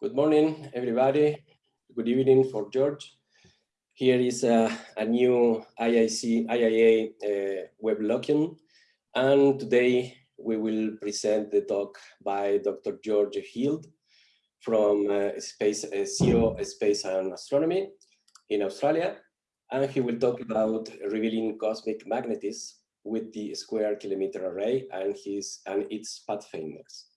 Good morning, everybody. Good evening for George. Here is a, a new IIC, IIA uh, web login. And today we will present the talk by Dr. George Heald from uh, Space uh, Zero Space and Astronomy in Australia. And he will talk about revealing cosmic magnetism with the Square Kilometre Array and, his, and its pathfinders.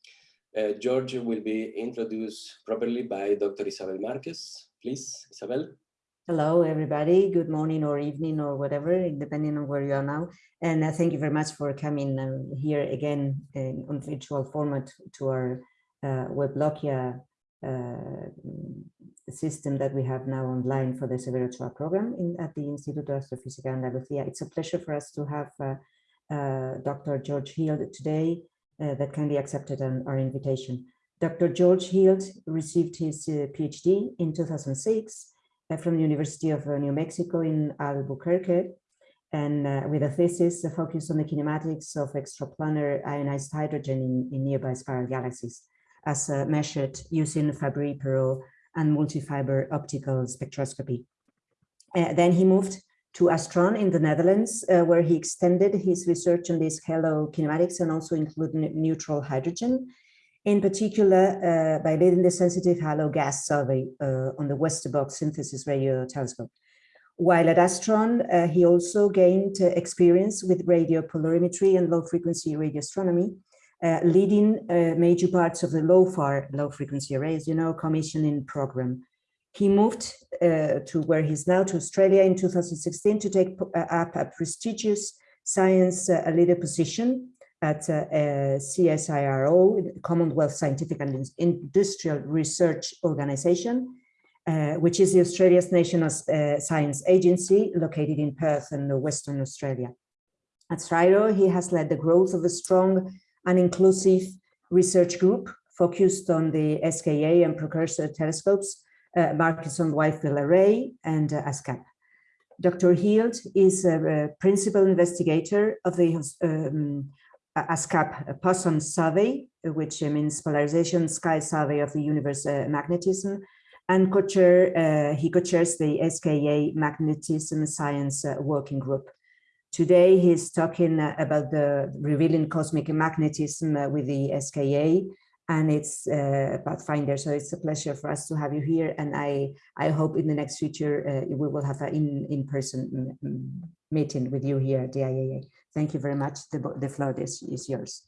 Uh, George will be introduced properly by Dr. Isabel Marquez. Please, Isabel. Hello, everybody. Good morning or evening or whatever, depending on where you are now. And uh, thank you very much for coming uh, here again in, on virtual format to our uh, uh, system that we have now online for the Severo program in, at the Instituto Astrofísica Andalucía. It's a pleasure for us to have uh, uh, Dr. George Heald today uh, that kindly accepted an, our invitation. Dr. George Heald received his uh, PhD in 2006 uh, from the University of New Mexico in Albuquerque, and with a thesis focused on the kinematics of extraplanar ionized hydrogen in, in nearby spiral galaxies, as measured using Fabry-Perot and multi-fiber optical spectroscopy. Uh, then he moved to Astron in the Netherlands, uh, where he extended his research on these halo kinematics and also included neutral hydrogen, in particular uh, by leading the sensitive halo gas survey uh, on the Westerbork synthesis radio telescope. While at Astron, uh, he also gained uh, experience with radio polarimetry and low frequency radio astronomy, uh, leading major parts of the LOFAR low frequency arrays, you know, commissioning program. He moved uh, to where he's now to Australia in 2016 to take uh, up a prestigious science uh, leader position at uh, CSIRO, Commonwealth Scientific and Industrial Research Organization, uh, which is Australia's national uh, science agency located in Perth in Western Australia. At CSIRO, he has led the growth of a strong and inclusive research group focused on the SKA and precursor telescopes uh, Murchison Wide Field Array and uh, ASKAP. Dr. Heald is a, a, principal investigator of the um, ASKAP POSSUM survey, which means polarization sky survey of the universe uh, magnetism, and co-chair, uh, he co-chairs the SKA Magnetism Science uh, Working Group. Today, he's talking uh, about the revealing cosmic magnetism with the SKA and it's uh, Pathfinder. So it's a pleasure for us to have you here. And I, I hope in the next future, uh, we will have an in-person meeting with you here at the IAA. Thank you very much. The, the floor is, is yours.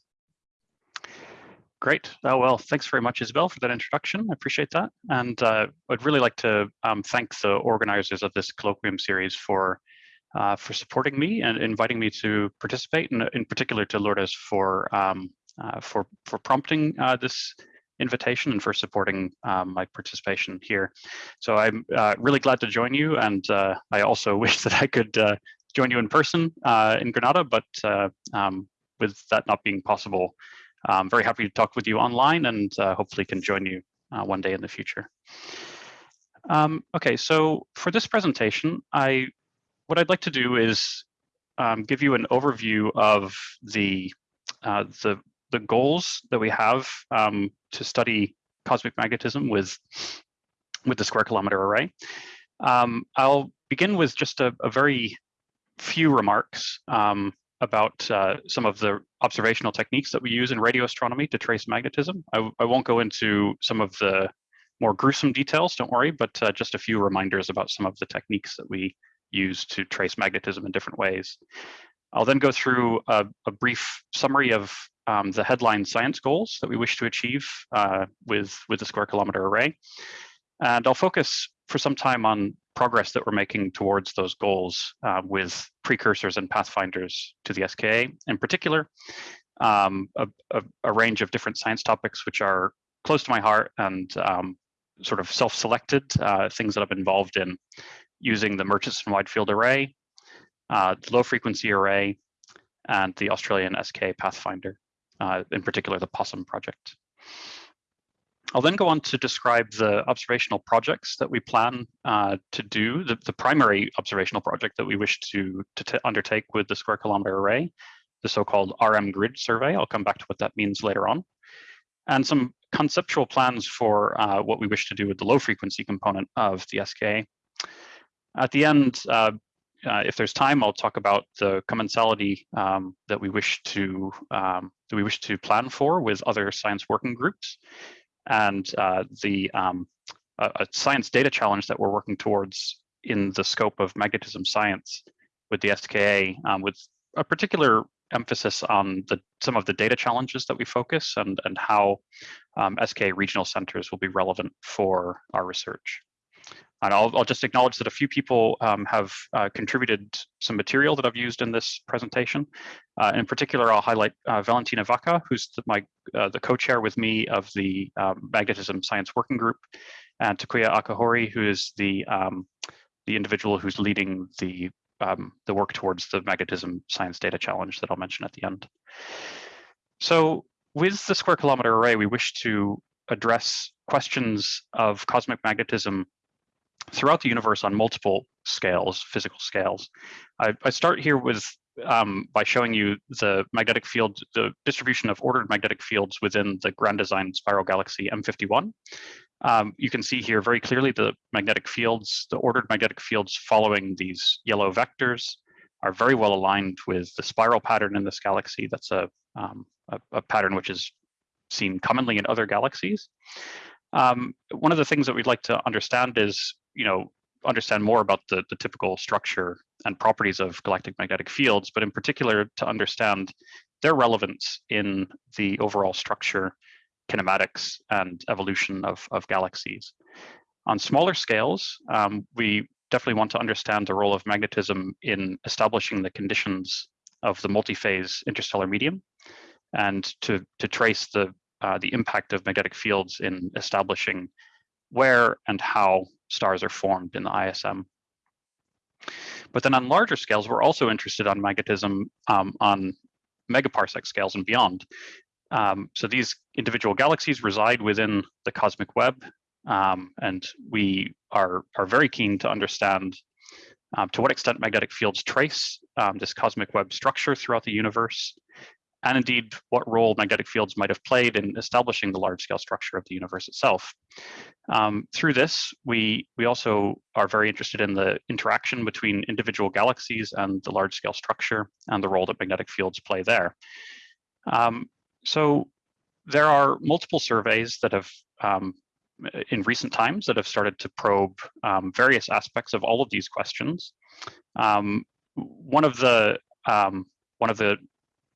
Great. Oh, well, thanks very much, Isabel, for that introduction. I appreciate that. And uh, I'd really like to um, thank the organizers of this colloquium series for uh, for supporting me and inviting me to participate, and in particular to Lourdes for um, for, for prompting uh, this invitation and for supporting um, my participation here. So I'm uh, really glad to join you and uh, I also wish that I could uh, join you in person uh, in Granada, but um, with that not being possible, I'm very happy to talk with you online and hopefully can join you one day in the future. Um, okay, so for this presentation, I what I'd like to do is um, give you an overview of the uh, the the goals that we have um, to study cosmic magnetism with, with the square kilometer array. Um, I'll begin with just a, a very few remarks um, about uh, some of the observational techniques that we use in radio astronomy to trace magnetism. I, I won't go into some of the more gruesome details, don't worry, but uh, just a few reminders about some of the techniques that we use to trace magnetism in different ways. I'll then go through a, a brief summary of um, the headline science goals that we wish to achieve uh, with, with the square kilometer array. And I'll focus for some time on progress that we're making towards those goals uh, with precursors and pathfinders to the SKA, in particular, um, a, a, a, range of different science topics which are close to my heart and um, sort of self-selected uh, things that I've been involved in. Using the Murchison Wide Field Array, uh, the low frequency array, and the Australian SK Pathfinder uh, in particular the POSSUM project. I'll then go on to describe the observational projects that we plan uh, to do, the, the, primary observational project that we wish to, to undertake with the square kilometer array, the so-called RM grid survey. I'll come back to what that means later on. And some conceptual plans for uh, what we wish to do with the low frequency component of the SKA. At the end, uh, uh, if there's time, I'll talk about the commensality um, that we wish to um, that we wish to plan for with other science working groups, and uh, the um, a, a, science data challenge that we're working towards in the scope of magnetism science with the SKA, um, with a particular emphasis on the some of the data challenges that we focus and and how um, SKA regional centers will be relevant for our research. And I'll, I'll just acknowledge that a few people um, have uh, contributed some material that I've used in this presentation. Uh, in particular, I'll highlight uh, Valentina Vacca, who's the, my uh, the co-chair with me of the um, Magnetism Science Working Group, and Takuya Akahori, who is the um, the individual who's leading the um, the work towards the Magnetism Science Data Challenge that I'll mention at the end. So with the Square Kilometer Array, we wish to address questions of cosmic magnetism throughout the universe on multiple scales, physical scales. I, I start here with um, by showing you the magnetic field, the distribution of ordered magnetic fields within the grand design spiral galaxy M51. Um, you can see here very clearly the magnetic fields, the ordered magnetic fields following these yellow vectors are very well aligned with the spiral pattern in this galaxy. That's a, um, a, a pattern which is seen commonly in other galaxies. Um, one of the things that we'd like to understand is you know, understand more about the, the typical structure and properties of galactic magnetic fields, but in particular to understand their relevance in the overall structure, kinematics, and evolution of, of galaxies. On smaller scales, um, we definitely want to understand the role of magnetism in establishing the conditions of the multi-phase interstellar medium and to, to trace the, uh, the impact of magnetic fields in establishing where and how stars are formed in the ISM. But then on larger scales, we're also interested on magnetism um, on megaparsec scales and beyond. Um, so these individual galaxies reside within the cosmic web, um, and we are, are very keen to understand um, to what extent magnetic fields trace um, this cosmic web structure throughout the universe, and indeed what role magnetic fields might have played in establishing the large-scale structure of the universe itself. Um, through this, we, we also are very interested in the interaction between individual galaxies and the large-scale structure and the role that magnetic fields play there. Um, so there are multiple surveys that have um, in recent times that have started to probe um, various aspects of all of these questions. Um, one of the um, one of the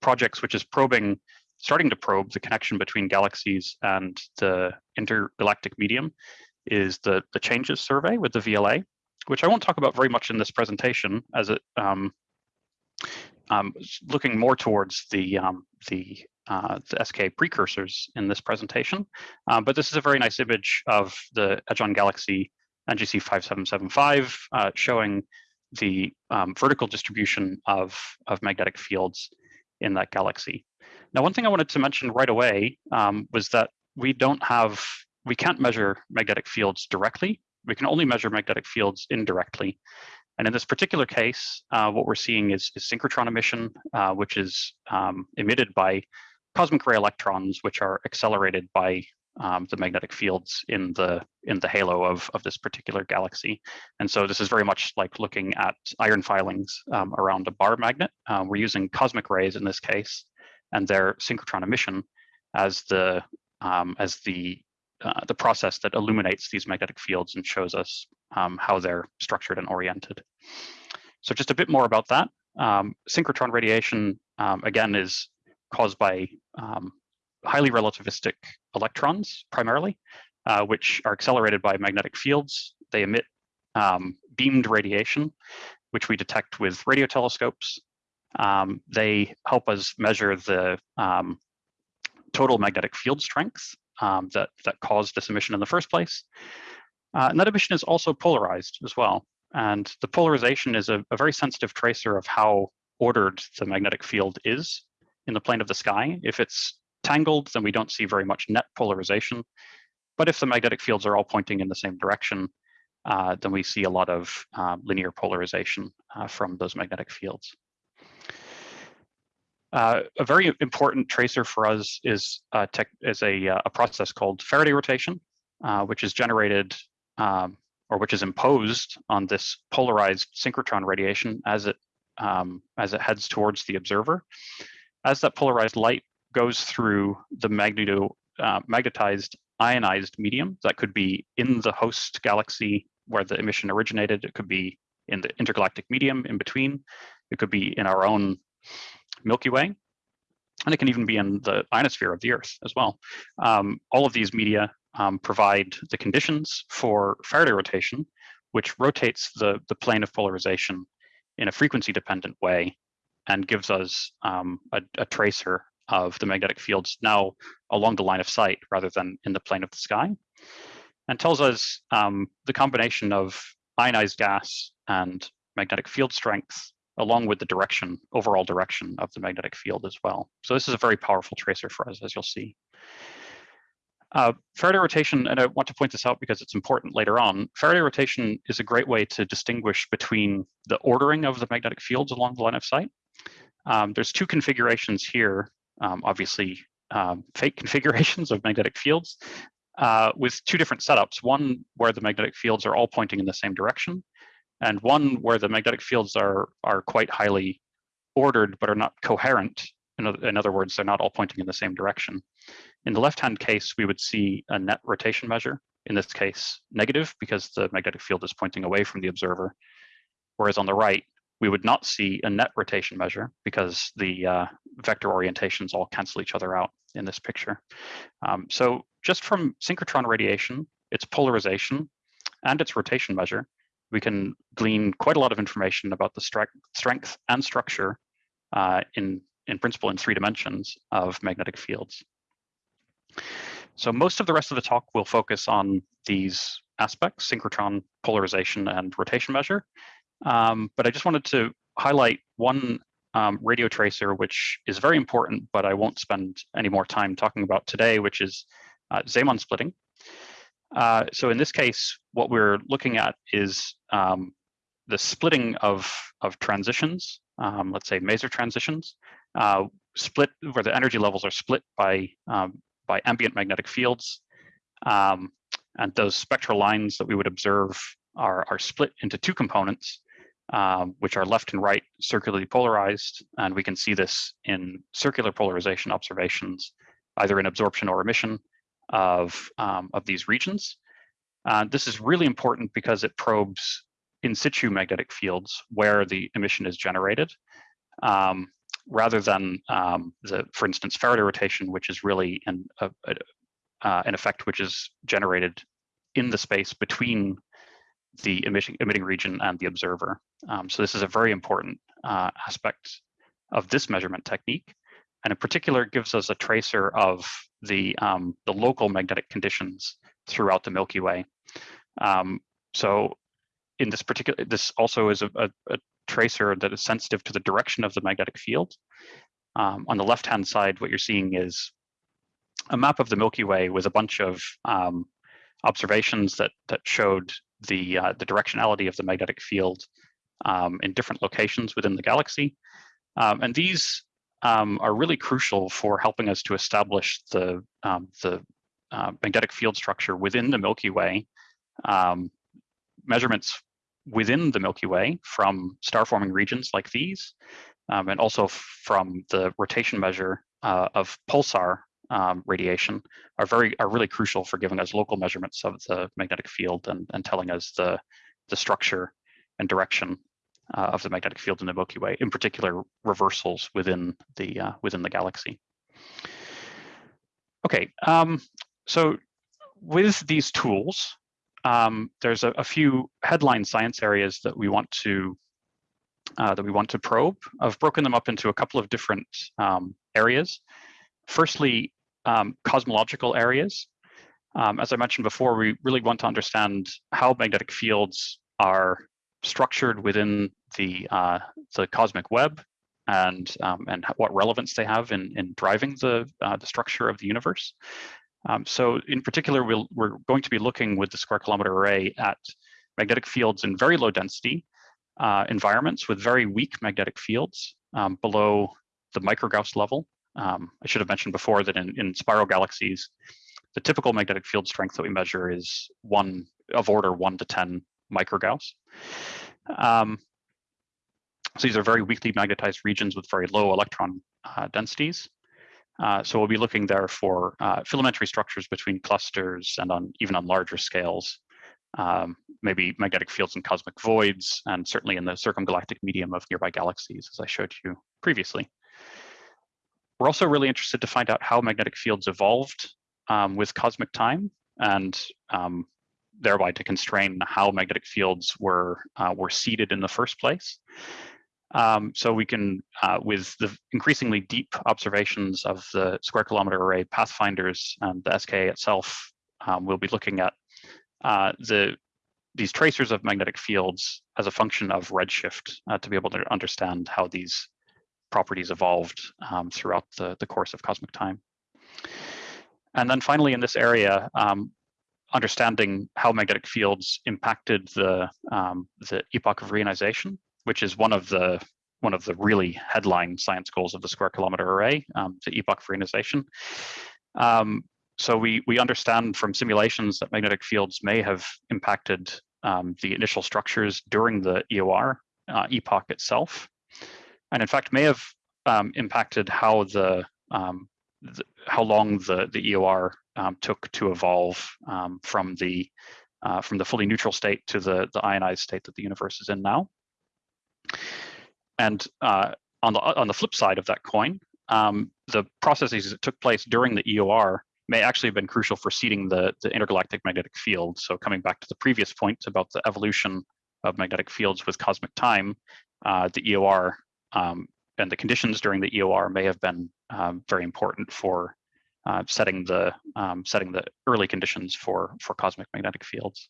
projects which is probing, starting to probe the connection between galaxies and the intergalactic medium is the, the CHANG-ES survey with the VLA, which I won't talk about very much in this presentation as it um, um, looking more towards the um, the, uh, the SK precursors in this presentation. Um, but this is a very nice image of the Edge-on Galaxy NGC 5775 uh, showing the um, vertical distribution of, of magnetic fields in that galaxy. Now, one thing I wanted to mention right away um, was that we don't have, we can't measure magnetic fields directly. We can only measure magnetic fields indirectly. And in this particular case, uh, what we're seeing is, is synchrotron emission, uh, which is um, emitted by cosmic ray electrons, which are accelerated by um, the magnetic fields in the in the halo of, of this particular galaxy. And so this is very much like looking at iron filings um, around a bar magnet. Uh, we're using cosmic rays in this case and their synchrotron emission as the um, as the uh, the process that illuminates these magnetic fields and shows us um, how they're structured and oriented. So just a bit more about that. Um, synchrotron radiation, um, again, is caused by um, highly relativistic electrons primarily, uh, which are accelerated by magnetic fields. They emit um, beamed radiation, which we detect with radio telescopes. Um, they help us measure the um, total magnetic field strength um, that, that caused this emission in the first place. Uh, and that emission is also polarized as well. And the polarization is a, a very sensitive tracer of how ordered the magnetic field is in the plane of the sky. If it's tangled, then we don't see very much net polarization. But if the magnetic fields are all pointing in the same direction, uh, then we see a lot of uh, linear polarization uh, from those magnetic fields. Uh, a very important tracer for us is, uh, tech, is a, uh, a process called Faraday rotation, which is generated um, or which is imposed on this polarized synchrotron radiation as it um, as it heads towards the observer. As that polarized light goes through the magneto, uh, magnetized ionized medium, that could be in the host galaxy where the emission originated, it could be in the intergalactic medium in between, it could be in our own Milky Way, and it can even be in the ionosphere of the Earth as well. Um, all of these media um, provide the conditions for Faraday rotation, which rotates the, the plane of polarization in a frequency dependent way and gives us um, a, a, tracer of the magnetic fields now along the line of sight rather than in the plane of the sky and tells us um, the combination of ionized gas and magnetic field strength along with the direction, overall direction of the magnetic field as well. So this is a very powerful tracer for us, as you'll see. Uh, Faraday rotation, and I want to point this out because it's important later on, Faraday rotation is a great way to distinguish between the ordering of the magnetic fields along the line of sight. Um, there's two configurations here, um, obviously um, fake configurations of magnetic fields uh, with two different setups, one where the magnetic fields are all pointing in the same direction, and one where the magnetic fields are, are quite highly ordered but are not coherent. In, in other words, they're not all pointing in the same direction. In the left-hand case, we would see a net rotation measure, in this case, negative because the magnetic field is pointing away from the observer. Whereas on the right, we would not see a net rotation measure because the uh, vector orientations all cancel each other out in this picture. Um, so just from synchrotron radiation, its polarization, and its rotation measure, we can glean quite a lot of information about the strength and structure uh, in, in principle in three dimensions of magnetic fields. So most of the rest of the talk will focus on these aspects, synchrotron polarization and rotation measure. Um, but I just wanted to highlight one um, radio tracer, which is very important, but I won't spend any more time talking about today, which is uh, Zeeman splitting. Uh, so in this case, what we're looking at is um, the splitting of, of transitions, um, let's say maser transitions, uh, split where the energy levels are split by, um, by ambient magnetic fields. Um, and those spectral lines that we would observe are, are split into two components, um, which are left and right circularly polarized. And we can see this in circular polarization observations, either in absorption or emission of, um, of these regions. Uh, this is really important because it probes in situ magnetic fields where the emission is generated, um, rather than um, the, for instance, Faraday rotation, which is really an, a, a, uh, an effect which is generated in the space between the emitting, emitting region and the observer. Um, so this is a very important uh, aspect of this measurement technique and in particular gives us a tracer of the, um, the local magnetic conditions throughout the Milky Way. Um, so in this particular, this also is a, a, a, tracer that is sensitive to the direction of the magnetic field. Um, on the left-hand side, what you're seeing is a map of the Milky Way with a bunch of um, observations that that showed the uh, the directionality of the magnetic field um, in different locations within the galaxy. Um, and these um, are really crucial for helping us to establish the, um, the uh, magnetic field structure within the Milky Way. Um, measurements within the Milky Way from star-forming regions like these, and also from the rotation measure uh, of pulsar um, radiation are very are really crucial for giving us local measurements of the magnetic field and, and telling us the, the structure and direction uh, of the magnetic field in the Milky Way, in particular reversals within the uh, within the galaxy. Okay, um, so with these tools, um, there's a, a, few headline science areas that we want to uh, that we want to probe. I've broken them up into a couple of different um, areas. Firstly, um, cosmological areas. Um, as I mentioned before, we really want to understand how magnetic fields are structured within the uh, the cosmic web and um, and what relevance they have in in driving the uh, the structure of the universe. Um, so in particular, we'll, we're going to be looking with the square kilometer array at magnetic fields in very low density uh, environments with very weak magnetic fields um, below the microgauss level. Um, I should have mentioned before that in, in spiral galaxies, the typical magnetic field strength that we measure is one of order one to 10 microgauss. Um, so these are very weakly magnetized regions with very low electron uh, densities. Uh, so we'll be looking there for uh, filamentary structures between clusters and on even on larger scales, um, maybe magnetic fields in cosmic voids, and certainly in the circumgalactic medium of nearby galaxies, as I showed you previously. We're also really interested to find out how magnetic fields evolved um, with cosmic time and um, thereby to constrain how magnetic fields were, uh, were seeded in the first place. Um, so we can, uh, with the increasingly deep observations of the square kilometer array pathfinders and the SKA itself, um, we'll be looking at uh, the these tracers of magnetic fields as a function of redshift uh, to be able to understand how these properties evolved um, throughout the, the course of cosmic time. And then finally in this area, um, understanding how magnetic fields impacted the, um, the epoch of reionization which is one of the one of the really headline science goals of the Square Kilometer Array, um, the epoch for reionization. Um, so we we understand from simulations that magnetic fields may have impacted um, the initial structures during the EOR uh, epoch itself, and in fact may have um, impacted how the, um, the, how long the the EOR um, took to evolve from the uh, from the fully neutral state to the the ionized state that the universe is in now. And uh, on the on the flip side of that coin, um, the processes that took place during the EOR may actually have been crucial for seeding the, the intergalactic magnetic field. So coming back to the previous point about the evolution of magnetic fields with cosmic time, uh, the EOR um, and the conditions during the EOR may have been um, very important for uh, setting the um, setting the early conditions for for cosmic magnetic fields.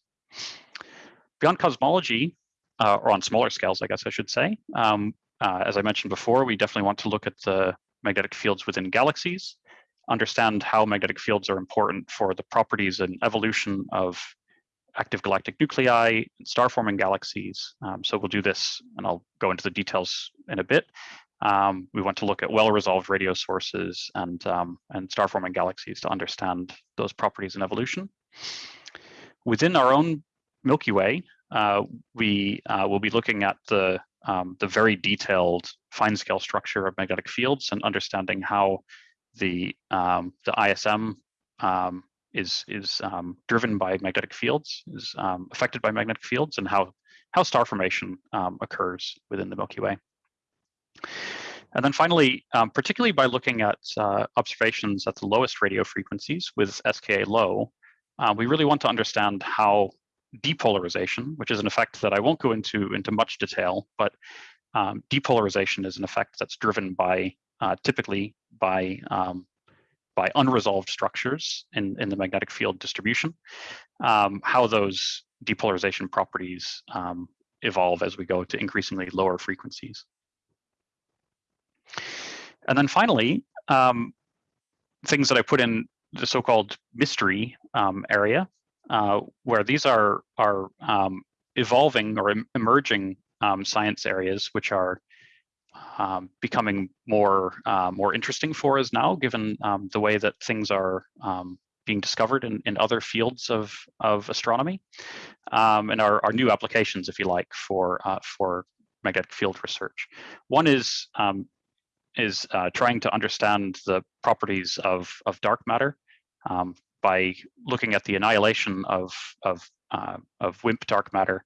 Beyond cosmology, uh, or on smaller scales, I guess I should say. Um, uh, as I mentioned before, we definitely want to look at the magnetic fields within galaxies, understand how magnetic fields are important for the properties and evolution of active galactic nuclei and star-forming galaxies. Um, so we'll do this, and I'll go into the details in a bit. Um, we want to look at well-resolved radio sources and, um, and star-forming galaxies to understand those properties and evolution. Within our own Milky Way, uh, we uh, will be looking at the, um, the very detailed fine scale structure of magnetic fields and understanding how the, um, the ISM um, is, is um, driven by magnetic fields, is um, affected by magnetic fields and how, how star formation um, occurs within the Milky Way. And then finally, um, particularly by looking at uh, observations at the lowest radio frequencies with SKA low, uh, we really want to understand how depolarization, which is an effect that I won't go into into much detail, but um, depolarization is an effect that's driven by uh, typically by um, by unresolved structures in, in the magnetic field distribution, um, how those depolarization properties um, evolve as we go to increasingly lower frequencies. And then finally, um, things that I put in the so-called mystery um, area, uh, where these are are um, evolving or em emerging um, science areas, which are um, becoming more uh, more interesting for us now, given um, the way that things are um, being discovered in, in other fields of of astronomy, um, and our, our new applications, if you like, for uh, for magnetic field research. One is is uh, trying to understand the properties of of dark matter. Um, by looking at the annihilation of of uh, of WIMP dark matter.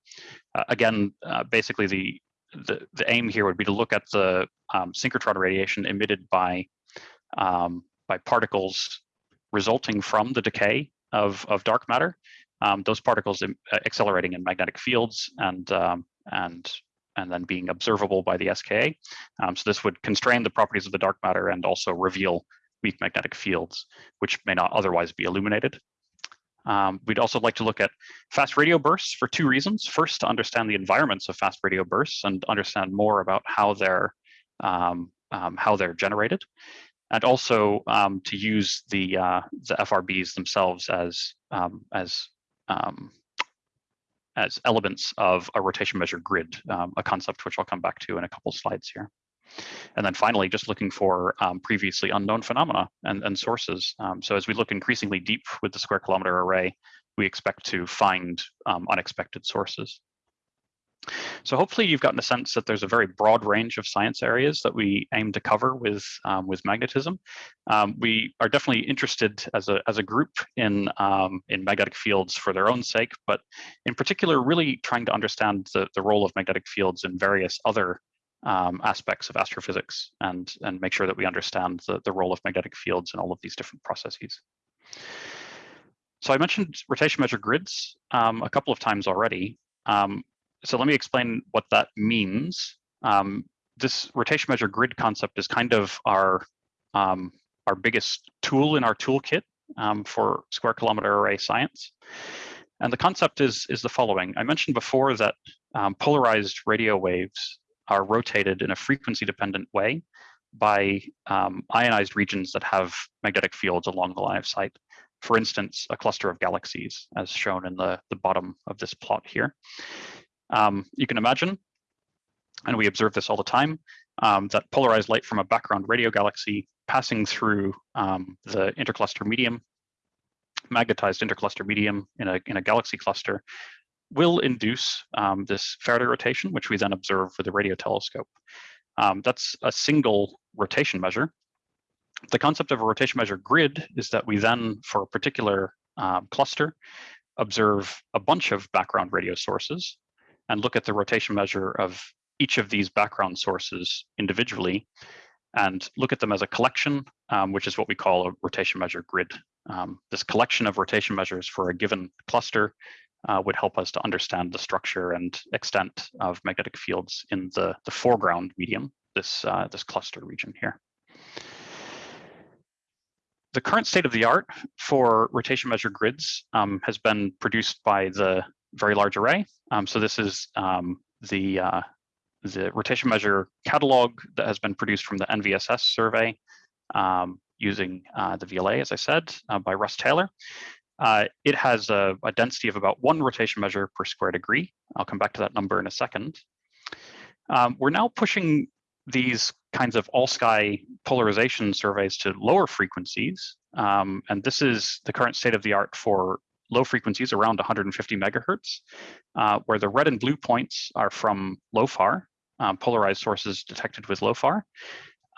Uh, again, uh, basically the, the the aim here would be to look at the um, synchrotron radiation emitted by um, by particles resulting from the decay of of dark matter. Um, those particles uh, accelerating in magnetic fields and um, and and then being observable by the SKA. Um, so this would constrain the properties of the dark matter and also reveal weak magnetic fields, which may not otherwise be illuminated. Um, we'd also like to look at fast radio bursts for two reasons. First, to understand the environments of fast radio bursts and understand more about how they're um, um, how they're generated, and also um, to use the uh, the FRBs themselves as um, as um, as elements of a rotation measure grid, a concept which I'll come back to in a couple slides here. And then finally, just looking for um, previously unknown phenomena and, and sources. Um, so as we look increasingly deep with the square kilometer array, we expect to find um, unexpected sources. So hopefully you've gotten a sense that there's a very broad range of science areas that we aim to cover with um, with magnetism. Um, we are definitely interested as a as a group in um, in magnetic fields for their own sake, but in particular, really trying to understand the the role of magnetic fields in various other um, aspects of astrophysics and and make sure that we understand the the role of magnetic fields in all of these different processes. So I mentioned rotation measure grids um, a couple of times already. Um, so let me explain what that means. Um, this rotation measure grid concept is kind of our um, our biggest tool in our toolkit um, for square kilometer array science. And the concept is, is the following. I mentioned before that um, polarized radio waves are rotated in a frequency dependent way by um, ionized regions that have magnetic fields along the line of sight. For instance, a cluster of galaxies, as shown in the, the bottom of this plot here. Um, you can imagine, and we observe this all the time, um, that polarized light from a background radio galaxy passing through um, the intercluster medium, magnetized intercluster medium in a, in a galaxy cluster, will induce um, this Faraday rotation, which we then observe with a radio telescope. Um, that's a single rotation measure. The concept of a rotation measure grid is that we then, for a particular um, cluster, observe a bunch of background radio sources and look at the rotation measure of each of these background sources individually and look at them as a collection, um, which is what we call a rotation measure grid. Um, this collection of rotation measures for a given cluster uh, would help us to understand the structure and extent of magnetic fields in the, the foreground medium, this, uh, this cluster region here. The current state of the art for rotation measure grids um, has been produced by the very large array. Um, so this is um, the, uh, the rotation measure catalog that has been produced from the NVSS survey um, using uh, the VLA, as I said, uh, by Russ Taylor. Uh, it has a, a, density of about one rotation measure per square degree. I'll come back to that number in a second. Um, we're now pushing these kinds of all sky polarization surveys to lower frequencies. Um, and this is the current state of the art for low frequencies around 150 megahertz, uh, where the red and blue points are from LOFAR, um, polarized sources detected with LOFAR,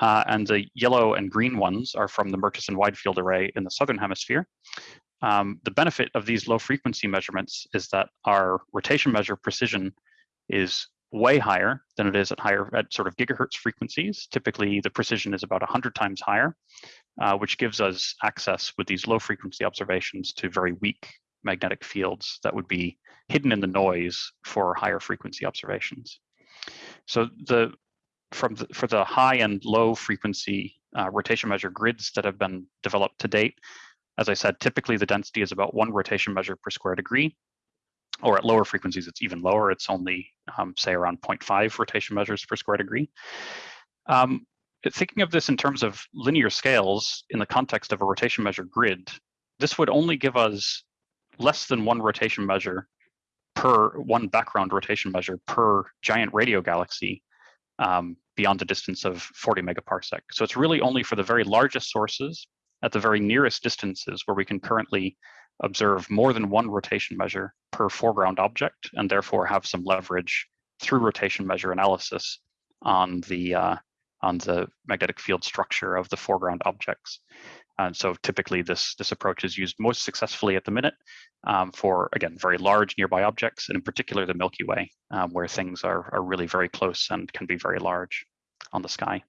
uh, and the yellow and green ones are from the Murchison Wide Field Array in the Southern Hemisphere. Um, the benefit of these low frequency measurements is that our rotation measure precision is way higher than it is at higher at sort of gigahertz frequencies. Typically, the precision is about 100 times higher, uh, which gives us access with these low frequency observations to very weak magnetic fields that would be hidden in the noise for higher frequency observations. So the from the, for the high and low frequency uh, rotation measure grids that have been developed to date, as I said, typically the density is about one rotation measure per square degree, or at lower frequencies, it's even lower. It's only, um, say, around 0.5 rotation measures per square degree. Um, thinking of this in terms of linear scales in the context of a rotation measure grid, this would only give us less than one rotation measure per one background rotation measure per giant radio galaxy um, beyond a distance of 40 megaparsec. So it's really only for the very largest sources at the very nearest distances where we can currently observe more than one rotation measure per foreground object and therefore have some leverage through rotation measure analysis on the uh, on the magnetic field structure of the foreground objects. And so typically this, this approach is used most successfully at the minute um, for, again, very large nearby objects, and in particular the Milky Way, um, where things are, are really very close and can be very large on the sky.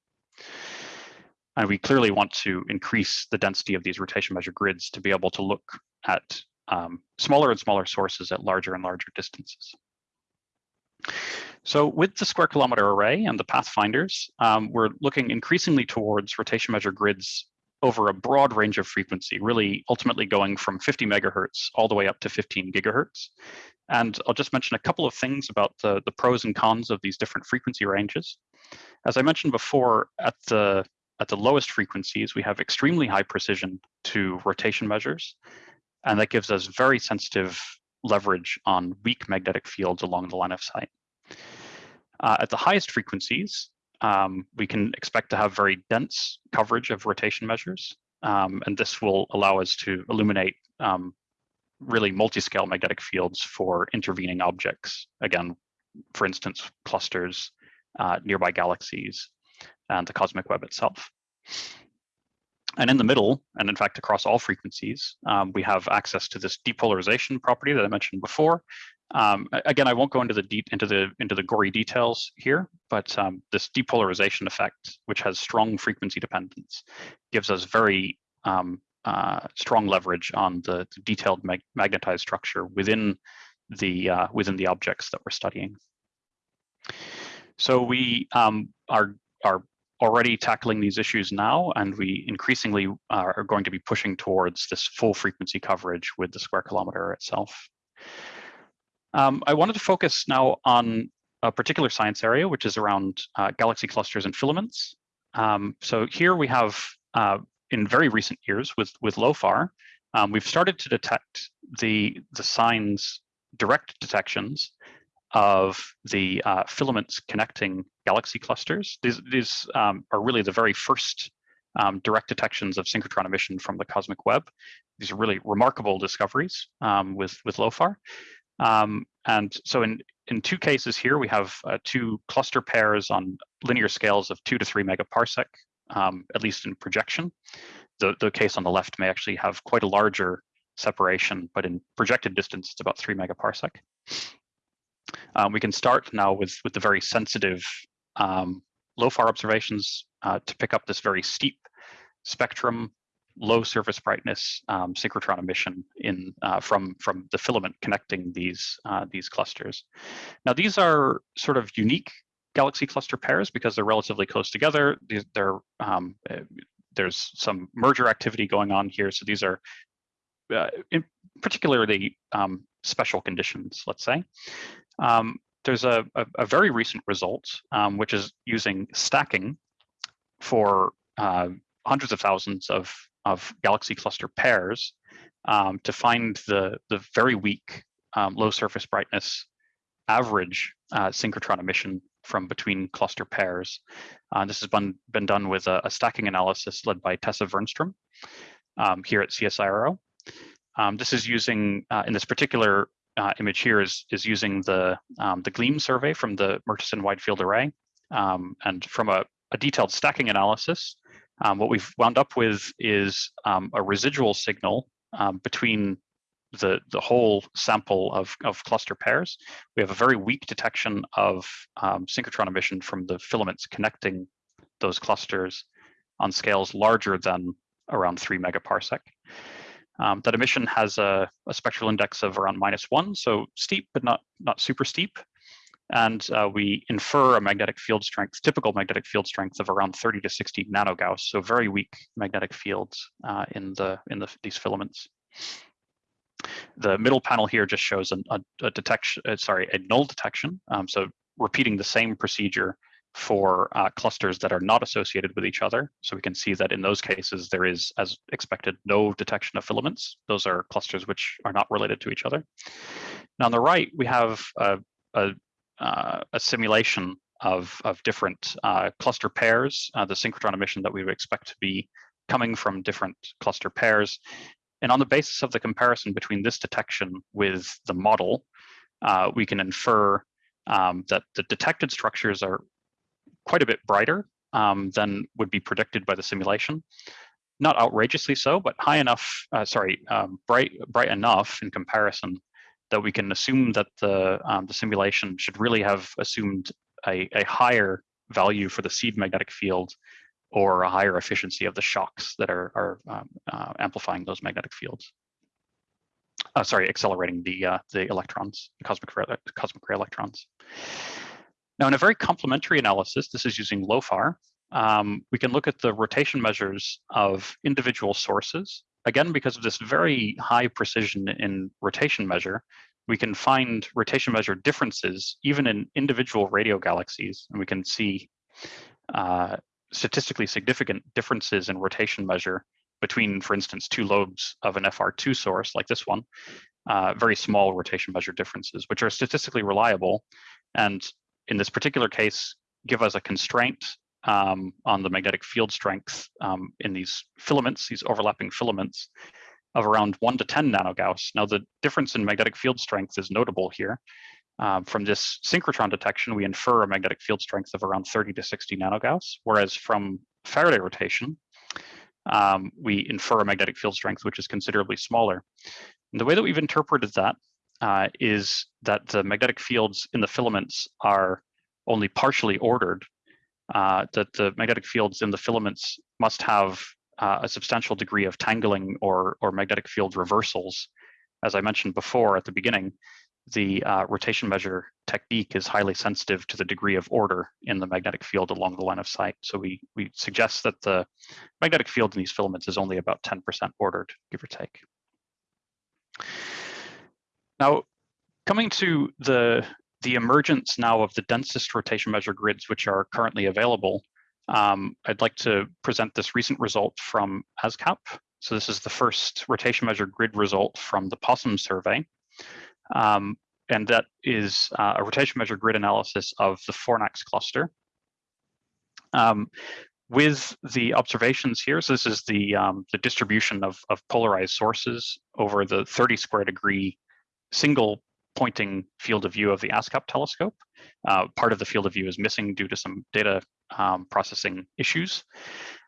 And we clearly want to increase the density of these rotation measure grids to be able to look at um, smaller and smaller sources at larger and larger distances. So with the square kilometer array and the pathfinders, um, we're looking increasingly towards rotation measure grids over a broad range of frequency, really ultimately going from 50 megahertz all the way up to 15 gigahertz. And I'll just mention a couple of things about the, the pros and cons of these different frequency ranges. As I mentioned before, at the, at the lowest frequencies, we have extremely high precision to rotation measures, and that gives us very sensitive leverage on weak magnetic fields along the line of sight. Uh, at the highest frequencies, um, we can expect to have very dense coverage of rotation measures. Um, and this will allow us to illuminate um, really multi-scale magnetic fields for intervening objects. Again, for instance, clusters, uh, nearby galaxies, and the cosmic web itself. And in the middle, and in fact across all frequencies, um, we have access to this depolarization property that I mentioned before. Um, again, I won't go into the deep into the into the gory details here, but um, this depolarization effect, which has strong frequency dependence, gives us very um, uh, strong leverage on the, the detailed mag magnetized structure within the uh, within the objects that we're studying. So we um, are are already tackling these issues now, and we increasingly are going to be pushing towards this full frequency coverage with the square kilometer itself. Um, I wanted to focus now on a particular science area, which is around uh, galaxy clusters and filaments. Um, so here we have, uh, in very recent years with, with LOFAR, um, we've started to detect the, the signs, direct detections of the uh, filaments connecting galaxy clusters. These, these um, are really the very first um, direct detections of synchrotron emission from the cosmic web. These are really remarkable discoveries um, with, with LOFAR. Um, and so in, in two cases here, we have uh, two cluster pairs on linear scales of two to three megaparsec, um, at least in projection. The, the case on the left may actually have quite a larger separation, but in projected distance, it's about three megaparsec. Um, we can start now with, with the very sensitive um, LOFAR observations uh, to pick up this very steep spectrum, low surface brightness um, synchrotron emission in uh, from from the filament connecting these uh, these clusters. Now these are sort of unique galaxy cluster pairs because they're relatively close together. These, they're um, eh, there's some merger activity going on here, so these are uh, particularly um, special conditions, let's say. Um, there's a, a, a, very recent result, um, which is using stacking for uh, hundreds of thousands of, of galaxy cluster pairs um, to find the, the very weak um, low surface brightness average uh, synchrotron emission from between cluster pairs. Uh, this has been, been done with a, a, stacking analysis led by Tessa Vernstrom um, here at CSIRO. Um, this is using, uh, in this particular uh, image here is, is using the, um, the GLEAM survey from the Murchison Wide Field Array. Um, and from a, a, detailed stacking analysis, um, what we've wound up with is um, a residual signal um, between the, the whole sample of, of cluster pairs. We have a very weak detection of um, synchrotron emission from the filaments connecting those clusters on scales larger than around three megaparsec. Um, that emission has a, a, spectral index of around minus one, so steep, but not, not super steep. And uh, we infer a magnetic field strength, typical magnetic field strength of around 30 to 60 nanogauss, so very weak magnetic fields uh, in the in the, these filaments. The middle panel here just shows an, a, a, detection, uh, sorry, a null detection. Um, so repeating the same procedure for uh, clusters that are not associated with each other. So we can see that in those cases, there is, as expected, no detection of filaments. Those are clusters which are not related to each other. Now on the right, we have a, a, uh, a simulation of, of different uh, cluster pairs, uh, the synchrotron emission that we would expect to be coming from different cluster pairs. And on the basis of the comparison between this detection with the model, uh, we can infer um, that the detected structures are quite a bit brighter um, than would be predicted by the simulation. Not outrageously so, but high enough, uh, sorry, um, bright, bright enough in comparison that we can assume that the, um, the simulation should really have assumed a, a higher value for the seed magnetic field or a higher efficiency of the shocks that are, are um, uh, amplifying those magnetic fields. Uh, sorry, accelerating the uh, the electrons, the cosmic ray, cosmic ray electrons. Now, in a very complementary analysis, this is using LOFAR, um, we can look at the rotation measures of individual sources. Again, because of this very high precision in rotation measure, we can find rotation measure differences even in individual radio galaxies, and we can see uh, statistically significant differences in rotation measure between, for instance, two lobes of an FR2 source like this one, uh, very small rotation measure differences, which are statistically reliable and in this particular case, give us a constraint um, on the magnetic field strength um, in these filaments, these overlapping filaments, of around 1 to 10 nanogauss. Now, the difference in magnetic field strength is notable here. Um, from this synchrotron detection, we infer a magnetic field strength of around 30 to 60 nanogauss, whereas from Faraday rotation, um, we infer a magnetic field strength which is considerably smaller. And the way that we've interpreted that uh, is that the magnetic fields in the filaments are only partially ordered, uh, that the magnetic fields in the filaments must have uh, a substantial degree of tangling or, or magnetic field reversals. As I mentioned before at the beginning, the uh, rotation measure technique is highly sensitive to the degree of order in the magnetic field along the line of sight. So we, we suggest that the magnetic field in these filaments is only about 10% ordered, give or take. Now, coming to the, the emergence now of the densest rotation measure grids which are currently available, um, I'd like to present this recent result from ASKAP. So this is the first rotation measure grid result from the POSSUM survey. Um, and that is uh, a rotation measure grid analysis of the Fornax cluster. Um, with the observations here, so this is the, um, the distribution of, of polarized sources over the 30 square degree single pointing field of view of the ASKAP telescope. Uh, part of the field of view is missing due to some data um, processing issues.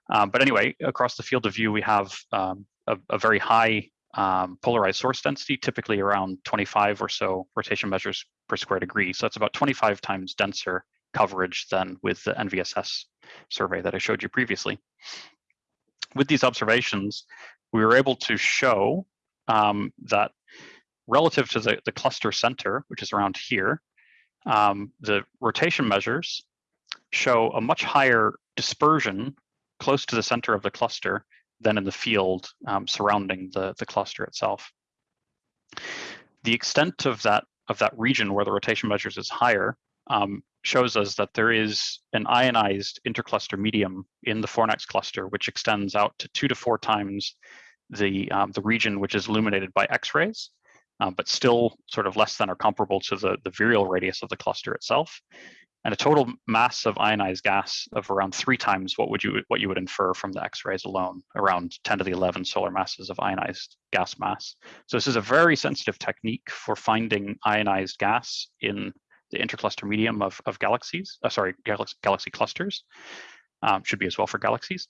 Um, but anyway, across the field of view, we have um, a, a, very high um, polarized source density, typically around 25 or so rotation measures per square degree. So that's about 25 times denser coverage than with the NVSS survey that I showed you previously. With these observations, we were able to show um, that relative to the, the cluster center, which is around here, um, the rotation measures show a much higher dispersion close to the center of the cluster than in the field um, surrounding the, the cluster itself. The extent of that of that region where the rotation measures is higher um, shows us that there is an ionized intercluster medium in the Fornax cluster, which extends out to two to four times the, um, the region which is illuminated by X-rays, um, but still sort of less than or comparable to the, the virial radius of the cluster itself and a total mass of ionized gas of around three times what would you what you would infer from the X-rays alone, around 10 to the 11 solar masses of ionized gas mass. So this is a very sensitive technique for finding ionized gas in the intercluster medium of, of galaxies, uh, sorry, galaxy, galaxy clusters. Um, should be as well for galaxies,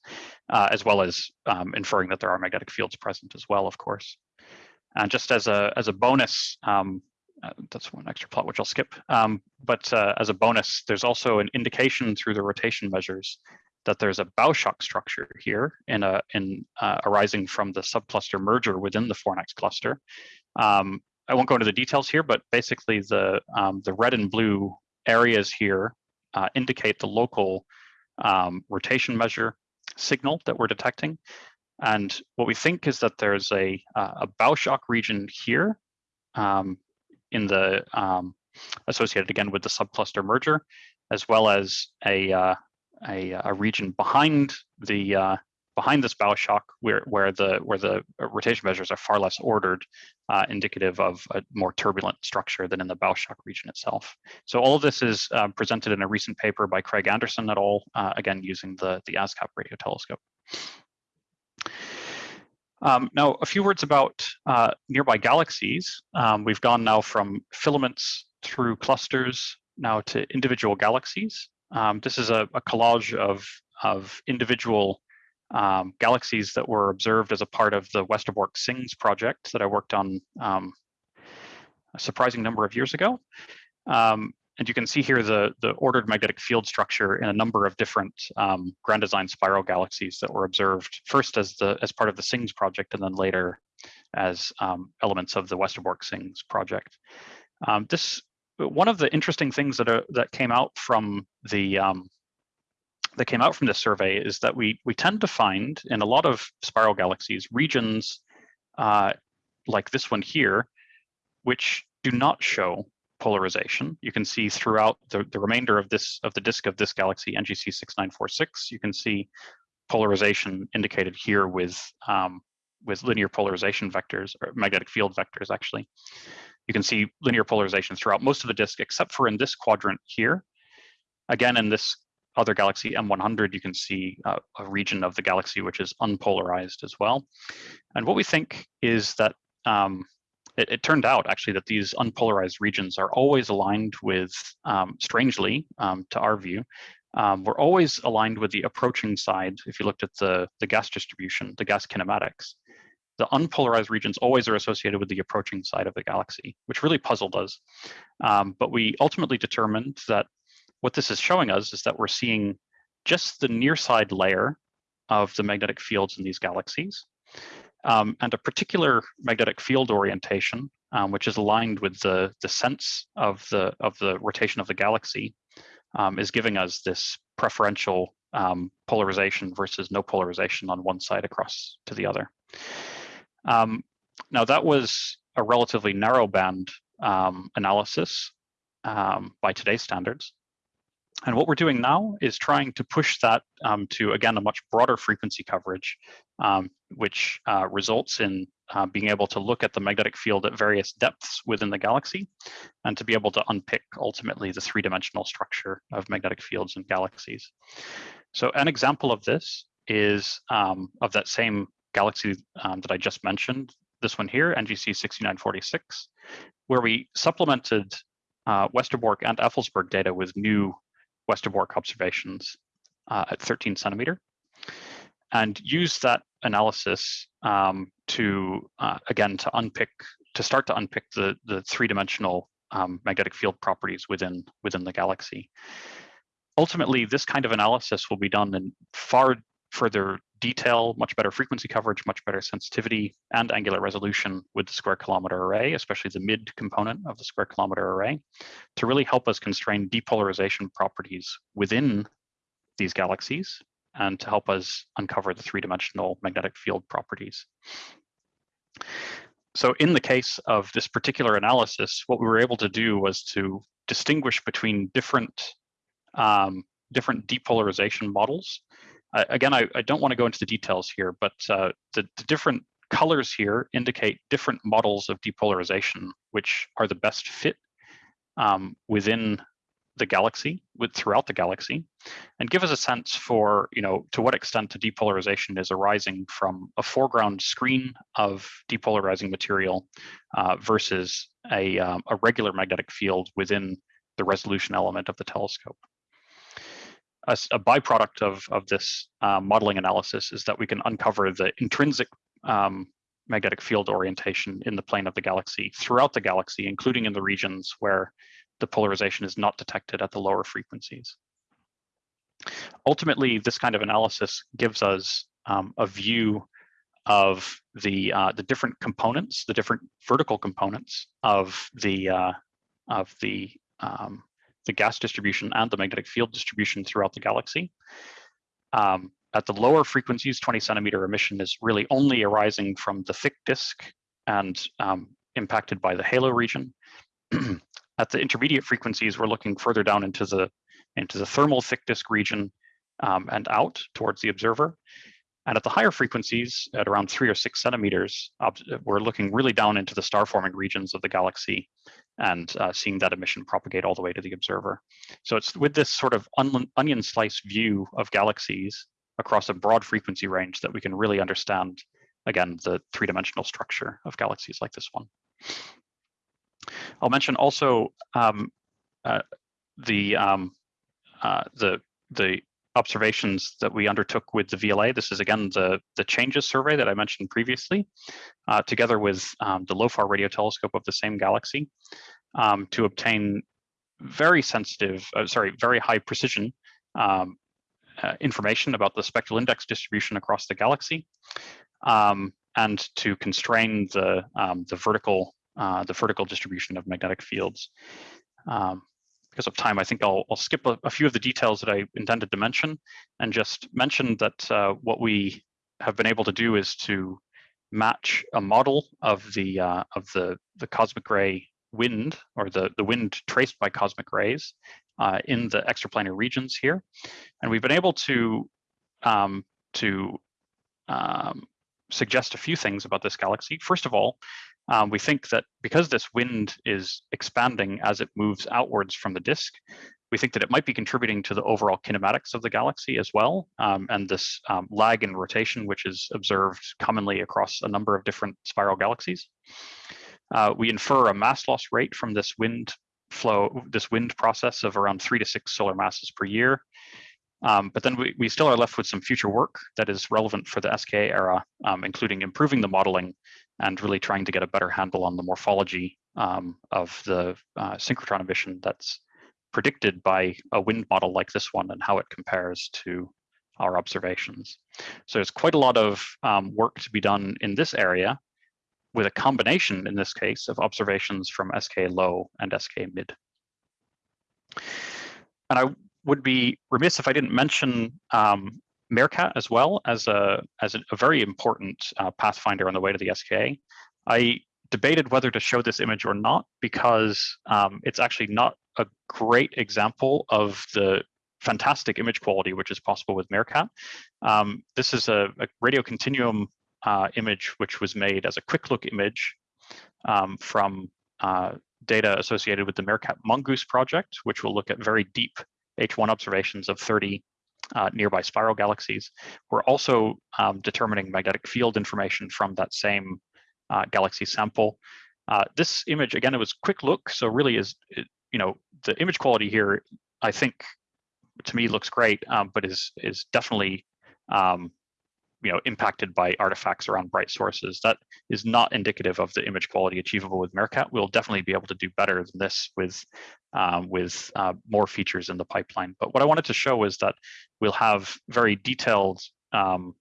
uh, as well as um, inferring that there are magnetic fields present as well, of course. And just as a as a bonus, um, uh, that's one extra plot which I'll skip. Um, but uh, as a bonus, there's also an indication through the rotation measures that there's a bow shock structure here in a in uh, arising from the subcluster merger within the Fornax cluster. Um, I won't go into the details here, but basically the um, the red and blue areas here uh, indicate the local um, rotation measure signal that we're detecting. And what we think is that there's a, a bow shock region here um, in the um, associated again with the subcluster merger, as well as a uh, a, a, region behind the uh, behind this bow shock where where the where the rotation measures are far less ordered, uh, indicative of a more turbulent structure than in the bow shock region itself. So all of this is uh, presented in a recent paper by Craig Anderson et al. Uh, again using the the ASKAP radio telescope. Um, now, a few words about uh, nearby galaxies. Um, we've gone now from filaments through clusters now to individual galaxies. Um, this is a, a, collage of, of individual um, galaxies that were observed as a part of the Westerbork SINGS project that I worked on um, a surprising number of years ago. Um, and you can see here the, the ordered magnetic field structure in a number of different um, grand design spiral galaxies that were observed first as the as part of the SINGS project and then later as um, elements of the Westerbork SINGS project. Um, this one of the interesting things that are, that came out from the um, that came out from this survey is that we we tend to find in a lot of spiral galaxies regions uh, like this one here, which do not show polarization. You can see throughout the, the remainder of this of the disk of this galaxy, NGC 6946, you can see polarization indicated here with um, with linear polarization vectors or magnetic field vectors actually. You can see linear polarization throughout most of the disk except for in this quadrant here. Again, in this other galaxy M100, you can see uh, a region of the galaxy which is unpolarized as well. And what we think is that um, it, it, turned out actually that these unpolarized regions are always aligned with, um, strangely um, to our view, um, we're always aligned with the approaching side. If you looked at the, the gas distribution, the gas kinematics, the unpolarized regions always are associated with the approaching side of the galaxy, which really puzzled us. Um, but we ultimately determined that what this is showing us is that we're seeing just the near side layer of the magnetic fields in these galaxies um, and a particular magnetic field orientation, um, which is aligned with the, the sense of the, of the rotation of the galaxy, um, is giving us this preferential um, polarization versus no polarization on one side across to the other. Um, now that was a relatively narrow band analysis by today's standards. And what we're doing now is trying to push that um, to, again, a much broader frequency coverage, um, which uh, results in uh, being able to look at the magnetic field at various depths within the galaxy and to be able to unpick ultimately the three-dimensional structure of magnetic fields in galaxies. So an example of this is um, of that same galaxy um, that I just mentioned, this one here, NGC 6946, where we supplemented uh, Westerbork and Effelsberg data with new Westerbork observations uh, at 13 centimeter and use that analysis um, to, uh, again, to unpick, to start to unpick the, the three-dimensional um, magnetic field properties within, within the galaxy. Ultimately, this kind of analysis will be done in far further detail, much better frequency coverage, much better sensitivity and angular resolution with the square kilometer array, especially the mid component of the square kilometer array, to really help us constrain depolarization properties within these galaxies and to help us uncover the three-dimensional magnetic field properties. So in the case of this particular analysis, what we were able to do was to distinguish between different um, different depolarization models again, I, I, don't want to go into the details here, but uh, the, the, different colors here indicate different models of depolarization, which are the best fit um, within the galaxy, with throughout the galaxy, and give us a sense for, you know, to what extent the depolarization is arising from a foreground screen of depolarizing material uh, versus a, um, a regular magnetic field within the resolution element of the telescope. A, a byproduct of, of this uh, modeling analysis is that we can uncover the intrinsic um, magnetic field orientation in the plane of the galaxy throughout the galaxy, including in the regions where the polarization is not detected at the lower frequencies. Ultimately, this kind of analysis gives us um, a view of the uh, the different components, the different vertical components of the uh, of the um, the gas distribution and the magnetic field distribution throughout the galaxy. Um, at the lower frequencies, 20 centimeter emission is really only arising from the thick disk and um, impacted by the halo region. at the intermediate frequencies, we're looking further down into the into the thermal thick disk region um, and out towards the observer. And at the higher frequencies, at around three or six centimeters, we're looking really down into the star forming regions of the galaxy and uh, seeing that emission propagate all the way to the observer. So it's with this sort of onion slice view of galaxies across a broad frequency range that we can really understand, again, the three-dimensional structure of galaxies like this one. I'll mention also um, uh, the, um, uh, the, the observations that we undertook with the VLA. This is again the, the CHANG-ES survey that I mentioned previously, uh, together with um, the LOFAR radio telescope of the same galaxy um, to obtain very sensitive, uh, sorry, very high precision um, uh, information about the spectral index distribution across the galaxy um, and to constrain the, um, the vertical uh, the vertical distribution of magnetic fields. Um, because of time, I think I'll, I'll skip a, a, few of the details that I intended to mention and just mention that uh, what we have been able to do is to match a model of the uh, of the the cosmic ray wind or the the wind traced by cosmic rays uh, in the extraplanar regions here, and we've been able to um, to um, suggest a few things about this galaxy. First of all, um, we think that because this wind is expanding as it moves outwards from the disk, we think that it might be contributing to the overall kinematics of the galaxy as well. Um, and this um, lag in rotation, which is observed commonly across a number of different spiral galaxies. Uh, we infer a mass loss rate from this wind flow, this wind process of around three to six solar masses per year. Um, but then we, we still are left with some future work that is relevant for the SKA era, um, including improving the modeling and really trying to get a better handle on the morphology um, of the uh, synchrotron emission that's predicted by a wind model like this one and how it compares to our observations. So there's quite a lot of um, work to be done in this area with a combination, in this case, of observations from SK low and SK mid. And I would be remiss if I didn't mention um, MeerKAT as well as a as a, very important uh, pathfinder on the way to the SKA. I debated whether to show this image or not because um, it's actually not a great example of the fantastic image quality which is possible with MeerKAT. Um, this is a, a radio continuum uh, image which was made as a quick look image um, from uh, data associated with the MeerKAT MHONGOOSE project, which will look at very deep H1 observations of 30 uh, nearby spiral galaxies. We're also um, determining magnetic field information from that same uh, galaxy sample. Uh, this image, again, it was quick look, so really is, you know, the image quality here, I think, to me looks great, um, but is is definitely um, you know impacted by artifacts around bright sources that is not indicative of the image quality achievable with MeerKAT. We'll definitely be able to do better than this with um, with uh, more features in the pipeline. But what I wanted to show is that we'll have very detailed um,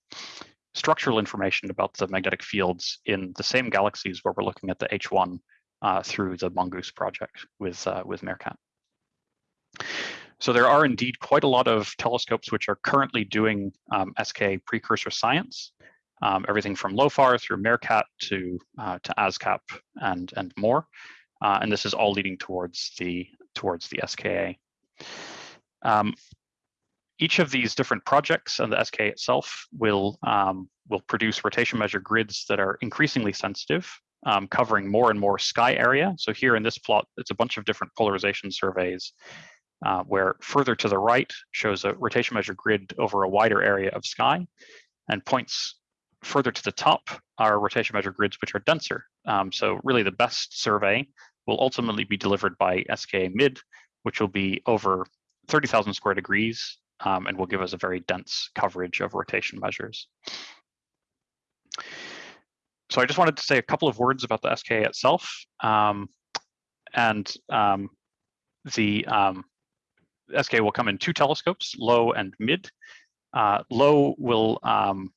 structural information about the magnetic fields in the same galaxies where we're looking at the H1 uh, through the MHONGOOSE project with uh, with MeerKAT. So there are indeed quite a lot of telescopes which are currently doing um, SK precursor science, um, everything from LOFAR through MeerKAT to uh, to ASKAP and and more, uh, and this is all leading towards the towards the SKA. Um, each of these different projects and the SK itself will um, will produce rotation measure grids that are increasingly sensitive, um, covering more and more sky area. So here in this plot, it's a bunch of different polarization surveys uh, where further to the right shows a rotation measure grid over a wider area of sky, and points further to the top are rotation measure grids which are denser. Um, so really the best survey will ultimately be delivered by SKA mid, which will be over 30,000 square degrees um, and will give us a very dense coverage of rotation measures. So I just wanted to say a couple of words about the SKA itself. Um, and um, the um, SK will come in two telescopes, low and mid. Uh, low will um,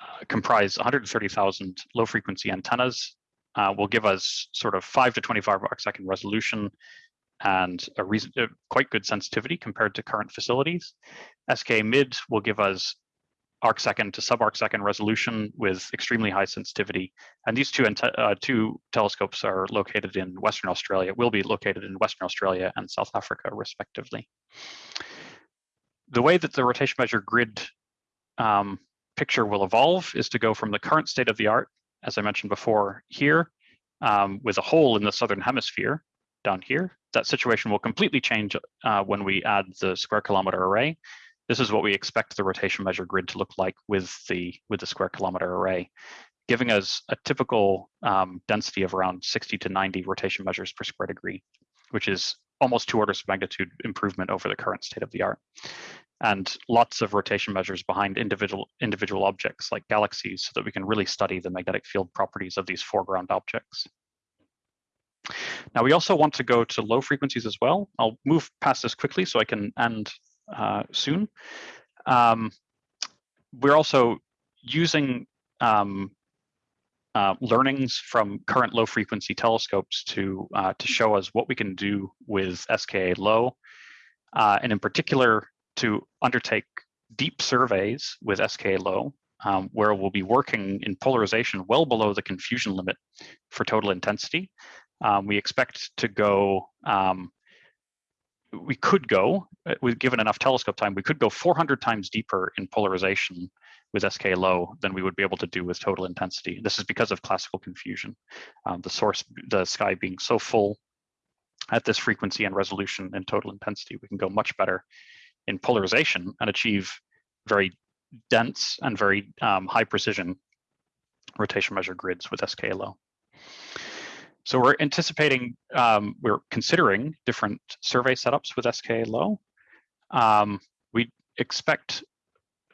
uh, comprise 130,000 low frequency antennas, uh, will give us sort of 5 to 25 arcsecond resolution and a reason, uh, quite good sensitivity compared to current facilities. SK mid will give us arc second to sub arc second resolution with extremely high sensitivity. And these two, uh, two telescopes are located in Western Australia, will be located in Western Australia and South Africa, respectively. The way that the rotation measure grid um, picture will evolve is to go from the current state of the art, as I mentioned before, here, um, with a hole in the southern hemisphere down here. That situation will completely change uh, when we add the square kilometer array this is what we expect the rotation measure grid to look like with the with the square kilometer array, giving us a typical um, density of around 60 to 90 rotation measures per square degree, which is almost two orders of magnitude improvement over the current state of the art. And lots of rotation measures behind individual individual objects like galaxies so that we can really study the magnetic field properties of these foreground objects. Now we also want to go to low frequencies as well. I'll move past this quickly so I can end uh, soon. Um, we're also using um, uh, learnings from current low frequency telescopes to uh, to show us what we can do with SKA low, uh, and in particular to undertake deep surveys with SKA low, um, where we'll be working in polarization well below the confusion limit for total intensity. Um, we expect to go um, we could go, uh, with given enough telescope time, we could go 400 times deeper in polarization with SK low than we would be able to do with total intensity. This is because of classical confusion. Um, the source, the sky being so full at this frequency and resolution and total intensity, we can go much better in polarization and achieve very dense and very um, high precision rotation measure grids with SKLO. So we're anticipating, um, we're considering different survey setups with SKLO. Um, we expect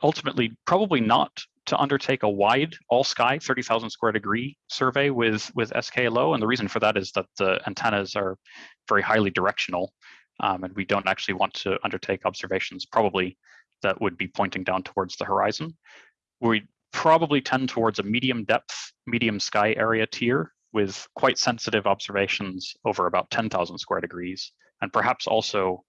ultimately probably not to undertake a wide all sky 30,000 square degree survey with, with SKA SKLO. And the reason for that is that the antennas are very highly directional um, and we don't actually want to undertake observations probably that would be pointing down towards the horizon. We probably tend towards a medium depth, medium sky area tier with quite sensitive observations over about 10,000 square degrees, and perhaps also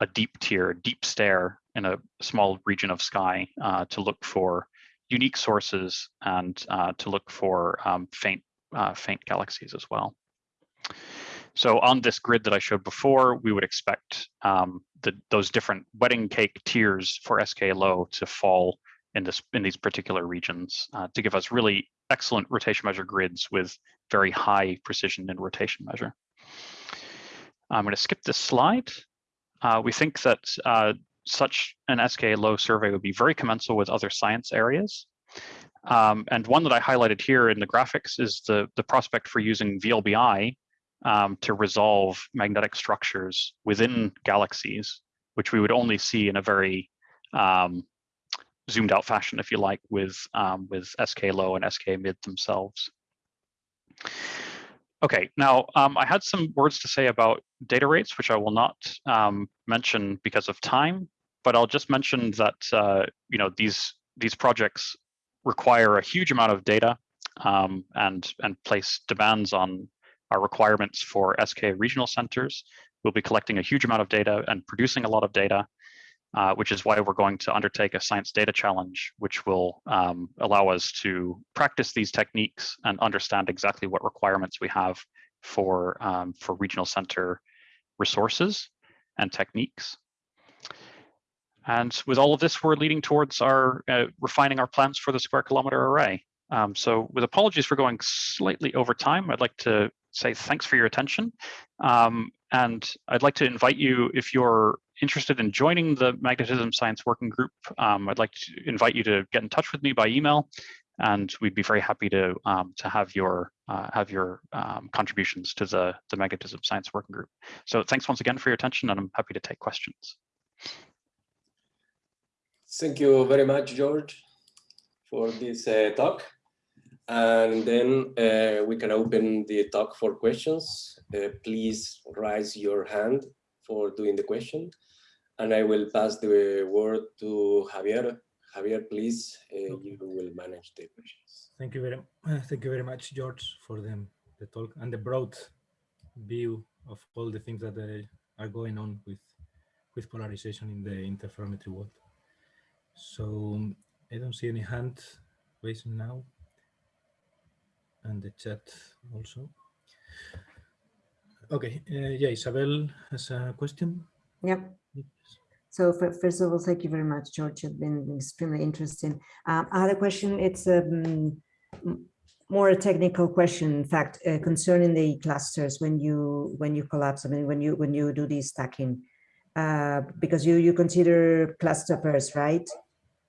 a deep tier, deep stare in a small region of sky uh, to look for unique sources and uh, to look for um, faint, uh, faint galaxies as well. So on this grid that I showed before, we would expect um, the, those different wedding cake tiers for SKLO to fall in, this, in these particular regions uh, to give us really excellent rotation measure grids with very high precision and rotation measure. I'm going to skip this slide. Uh, we think that uh, such an SKLO survey would be very commensal with other science areas. Um, and one that I highlighted here in the graphics is the, the prospect for using VLBI um, to resolve magnetic structures within galaxies, which we would only see in a very um, zoomed out fashion, if you like, with, um, with SKLO and SK mid themselves. Okay, now um, I had some words to say about data rates, which I will not um, mention because of time, but I'll just mention that uh, you know these these projects require a huge amount of data um, and and place demands on our requirements for SK regional centers. We'll be collecting a huge amount of data and producing a lot of data uh, which is why we're going to undertake a science data challenge, which will um, allow us to practice these techniques and understand exactly what requirements we have for, um, for regional center resources and techniques. And with all of this, we're leading towards our uh, refining our plans for the square kilometer array. Um, so with apologies for going slightly over time, I'd like to say thanks for your attention. Um, and I'd like to invite you, if you're interested in joining the magnetism science working group, um, I'd like to invite you to get in touch with me by email, and we'd be very happy to um, to have your uh, have your um, contributions to the the magnetism science working group. So thanks once again for your attention, and I'm happy to take questions. Thank you very much, George, for this uh, talk. And then uh, we can open the talk for questions. Uh, please raise your hand for doing the question. And I will pass the word to Javier. Javier, please, uh, you will manage the questions. Thank you very, thank you very much, George, for the, the talk and the broad view of all the things that uh, are going on with, with polarization in the interferometry world. So I don't see any hand raising now and the chat also. Okay, uh, yeah, Isabel has a question. Yep. So first of all, thank you very much, George. It's been extremely interesting. Um, I had a question. It's um, more a technical question, in fact, uh, concerning the clusters when you when you collapse. I mean, when you when you do the stacking, uh, because you you consider cluster pairs, right?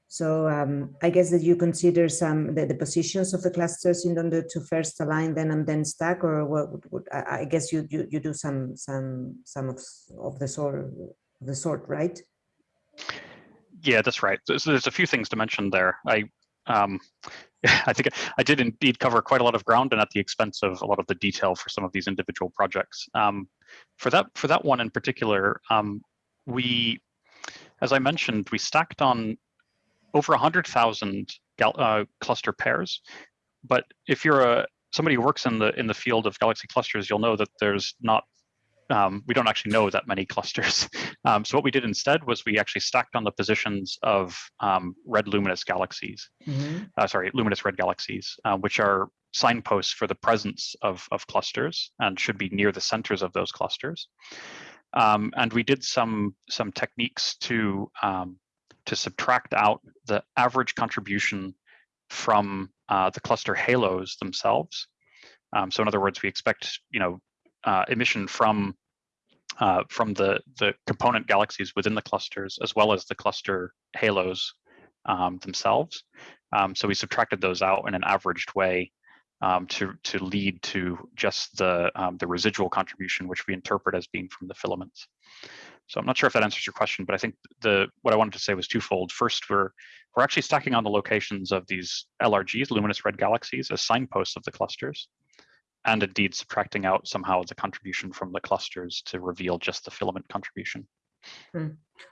So um, I guess that you consider some the, the, positions of the clusters in order to first align them and then stack, or what? I, I, guess you, you you do some some some of of the sort the sort, right? Yeah, that's right. So, there's a few things to mention there. I um, I think I did indeed cover quite a lot of ground and at the expense of a lot of the detail for some of these individual projects. Um, for that for that one in particular, um, we, as I mentioned, we stacked on over 100,000 uh, cluster pairs. But if you're a somebody who works in the in the field of galaxy clusters, you'll know that there's not um, we don't actually know that many clusters. Um, so what we did instead was we actually stacked on the positions of um, red luminous galaxies, mm -hmm. uh, sorry, luminous red galaxies, uh, which are signposts for the presence of, of clusters and should be near the centers of those clusters. Um, and we did some some techniques to um, to subtract out the average contribution from uh, the cluster halos themselves. Um, so in other words, we expect, you know, uh, emission from uh, from the, the component galaxies within the clusters, as well as the cluster halos um, themselves. Um, so we subtracted those out in an averaged way um, to, to lead to just the, um, the residual contribution, which we interpret as being from the filaments. So I'm not sure if that answers your question, but I think the what I wanted to say was twofold. First, we're we're actually stacking on the locations of these LRGs, luminous red galaxies, as signposts of the clusters, and indeed subtracting out somehow the contribution from the clusters to reveal just the filament contribution. Hmm.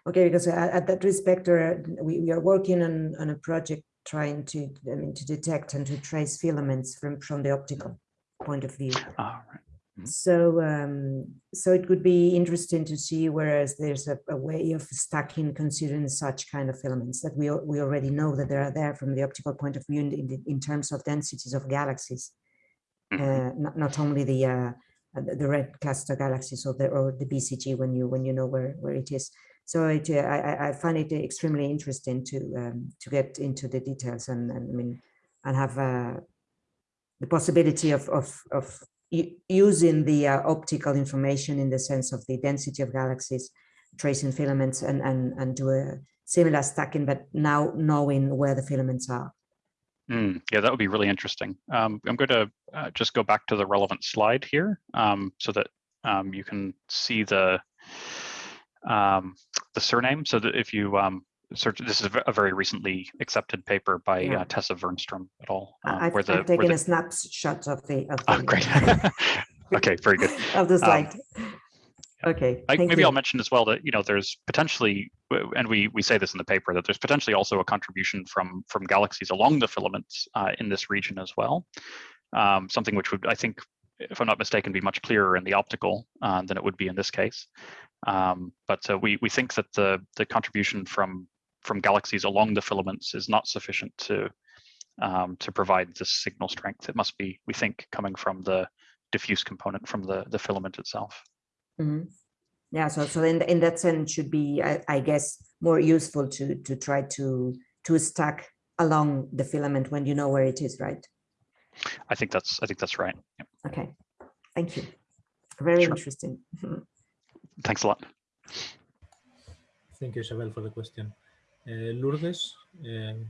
Okay, because at, at that respect, uh, we, we are working on, on a project trying to, I mean, to detect and to trace filaments from, from the optical point of view. Ah, right. Mhm. So, um, so it could be interesting to see whereas there's a, a way of stacking considering such kind of filaments that we, we already know that they are there from the optical point of view in, in, in terms of densities of galaxies. Mhm. Uh, not, not only the, uh, the red cluster galaxies or the, or the BCG when you, when you know where, where it is. So it, uh, I, I- I find it extremely interesting to, um, to get into the details and, and I mean, and have, uh, the possibility of, of, of using the uh, optical information in the sense of the density of galaxies, tracing filaments and, and, and do a similar stacking, but now knowing where the filaments are. Mm, yeah, that would be really interesting. Um, I'm going to uh, just go back to the relevant slide here um, so that um, you can see the um, the surname. So that if you um, search, this is a very recently accepted paper by Yeah. uh, Tessa Vernstrom et al. I- um, I've, where the, I've where the- a snapshot of the, of Oh, great. okay, very good. of the slide. Okay, I, maybe you. I'll mention as well that you know there's potentially, and we we say this in the paper that there's potentially also a contribution from from galaxies along the filaments uh, in this region as well. Um, something which would I think, if I'm not mistaken, be much clearer in the optical uh, than it would be in this case. Um, but uh, we we think that the the contribution from from galaxies along the filaments is not sufficient to um, to provide this signal strength. It must be, we think, coming from the diffuse component from the the filament itself. Mhm. Yeah, so so in in that sense should be, I, I guess, more useful to to try to to stack along the filament when you know where it is, right? I think that's I think that's right. Yep. Okay, thank you. Very Sure. interesting. Mhm. Thanks a lot. Thank you, Isabel, for the question. Uh, Lourdes, um,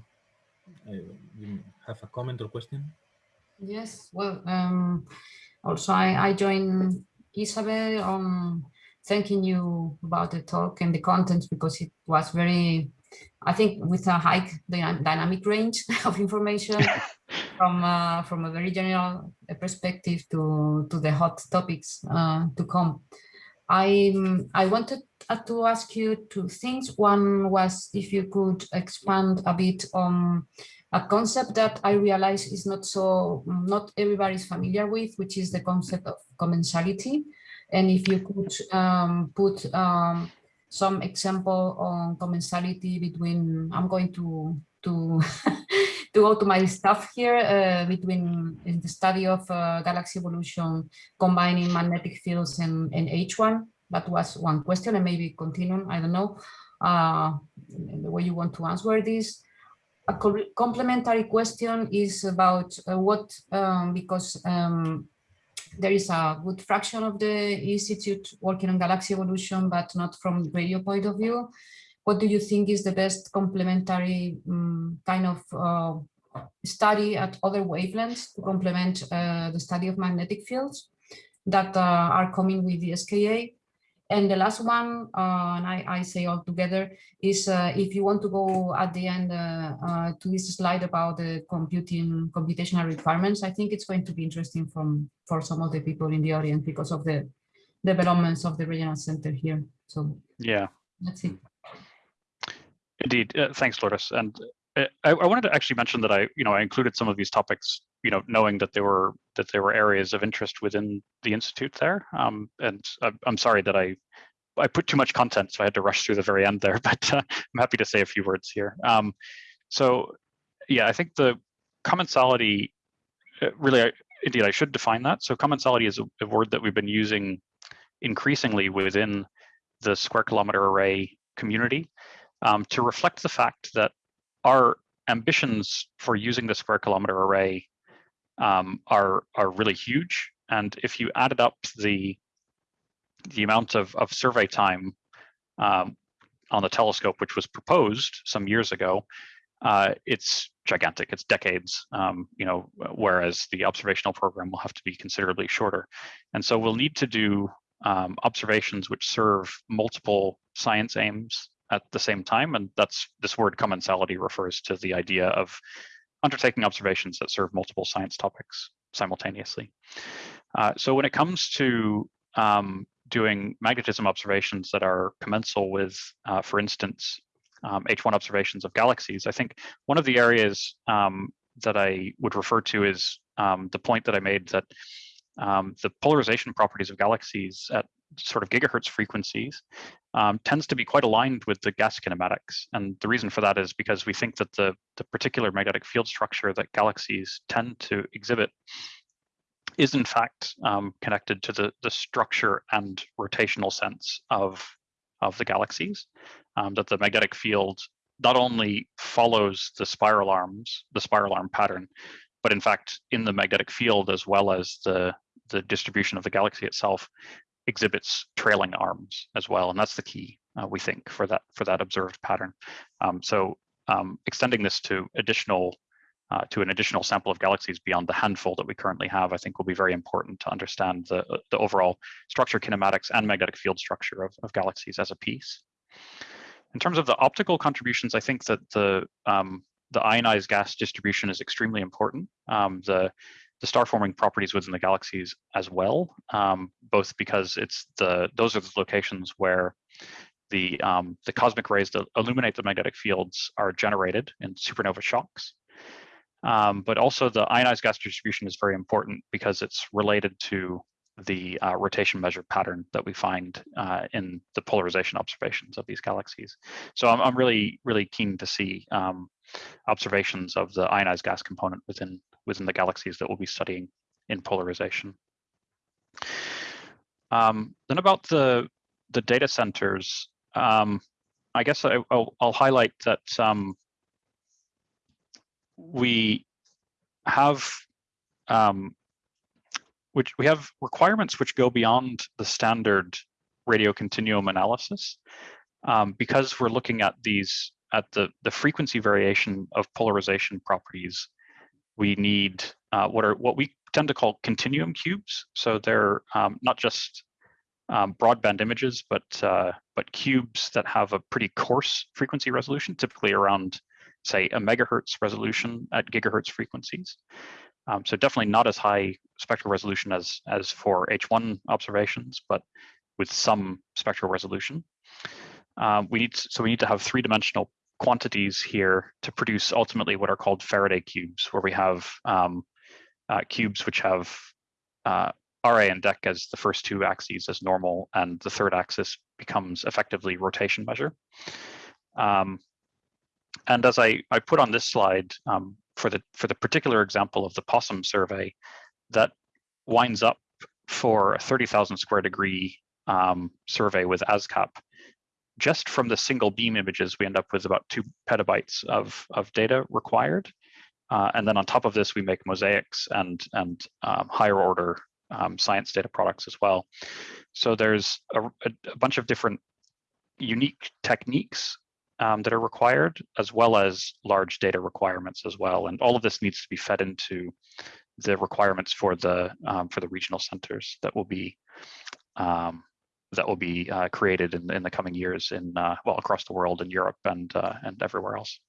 uh, you have a comment or question? Yes, well, um, also I, I join Isabel on thanking you about the talk and the content because it was very, I think with a high dynamic range of information from uh, from a very general uh, perspective to, to the hot topics uh, to come. I, I wanted uh, to ask you two things. One was if you could expand a bit on a concept that I realize is not so, not everybody is familiar with, which is the concept of commensality. And if you could um, put um, some example on commensality between, I'm going to, to, to go to my stuff here, uh, between in the study of uh, galaxy evolution, combining magnetic fields and, and H1. That was one question and maybe continue, I don't know, uh, the way you want to answer this a complementary question is about uh, what, um, because um, there is a good fraction of the institute working on galaxy evolution, but not from radio point of view. What do you think is the best complementary um, kind of uh, study at other wavelengths to complement uh, the study of magnetic fields that uh, are coming with the SKA? And the last one, uh, and I, I say all together, is uh, if you want to go at the end uh, uh, to this slide about the computing computational requirements, I think it's going to be interesting from for some of the people in the audience because of the developments of the regional center here. So Yeah, that's it. indeed. Uh, thanks, Lourdes. And I, I wanted to actually mention that I, you know, I included some of these topics, you know, knowing that there were that there were areas of interest within the institute there. Um, and I'm, I'm sorry that I I put too much content, so I had to rush through the very end there. But uh, I'm happy to say a few words here. Um, so, yeah, I think the commensality uh, really, I, indeed, I should define that. So, commensality is a, a word that we've been using increasingly within the square kilometer array community um, to reflect the fact that our ambitions for using the square kilometer array um, are are really huge. And if you added up the the amount of, of survey time um, on the telescope, which was proposed some years ago, uh, it's gigantic. It's decades, um, you know, whereas the observational program will have to be considerably shorter. And so we'll need to do um, observations which serve multiple science aims at the same time. And that's this word commensality refers to the idea of undertaking observations that serve multiple science topics simultaneously. Uh, so when it comes to um, doing magnetism observations that are commensal with, uh, for instance, um, H1 observations of galaxies, I think one of the areas um, that I would refer to is um, the point that I made that um, the polarization properties of galaxies at sort of gigahertz frequencies um, tends to be quite aligned with the gas kinematics. And the reason for that is because we think that the, the particular magnetic field structure that galaxies tend to exhibit is in fact um, connected to the, the structure and rotational sense of, of the galaxies, um, that the magnetic field not only follows the spiral arms, the spiral arm pattern, but in fact in the magnetic field as well as the, the distribution of the galaxy itself exhibits trailing arms as well. And that's the key, uh, we think, for that, for that observed pattern. Um, so um, extending this to additional uh, to an additional sample of galaxies beyond the handful that we currently have, I think will be very important to understand the, the overall structure kinematics and magnetic field structure of, of galaxies as a piece. In terms of the optical contributions, I think that the um, the ionized gas distribution is extremely important. Um, the the star forming properties within the galaxies as well, um, both because it's the those are the locations where the um, the cosmic rays that illuminate the magnetic fields are generated in supernova shocks. Um, but also the ionized gas distribution is very important because it's related to the uh, rotation measure pattern that we find uh, in the polarization observations of these galaxies. So I'm, I'm really, really keen to see um, observations of the ionized gas component within, within the galaxies that we'll be studying in polarization. Um, then about the, the data centers, um, I guess I, will highlight that um, we have um, which we have requirements which go beyond the standard radio continuum analysis um, because we're looking at these at the the frequency variation of polarization properties we need uh, what are what we tend to call continuum cubes so they're um, not just um, broadband images but uh, but cubes that have a pretty coarse frequency resolution typically around say a megahertz resolution at gigahertz frequencies. Um, so definitely not as high spectral resolution as, as for H1 observations, but with some spectral resolution. Um, we need so we need to have three-dimensional quantities here to produce ultimately what are called Faraday cubes, where we have um, uh, cubes which have uh, RA and DEC as the first two axes as normal, and the third axis becomes effectively rotation measure. Um, and as I, I put on this slide um, for the for the particular example of the POSSUM survey, that winds up for a 30,000 square degree um, survey with ASKAP. Just from the single beam images, we end up with about two petabytes of, of data required. Uh, and then on top of this, we make mosaics and, and um, higher order um, science data products as well. So there's a, a bunch of different unique techniques um, that are required, as well as large data requirements as well. And all of this needs to be fed into the requirements for the um, for the regional centers that will be um, that will be uh, created in, in the coming years in uh, well across the world in Europe and uh, and everywhere else.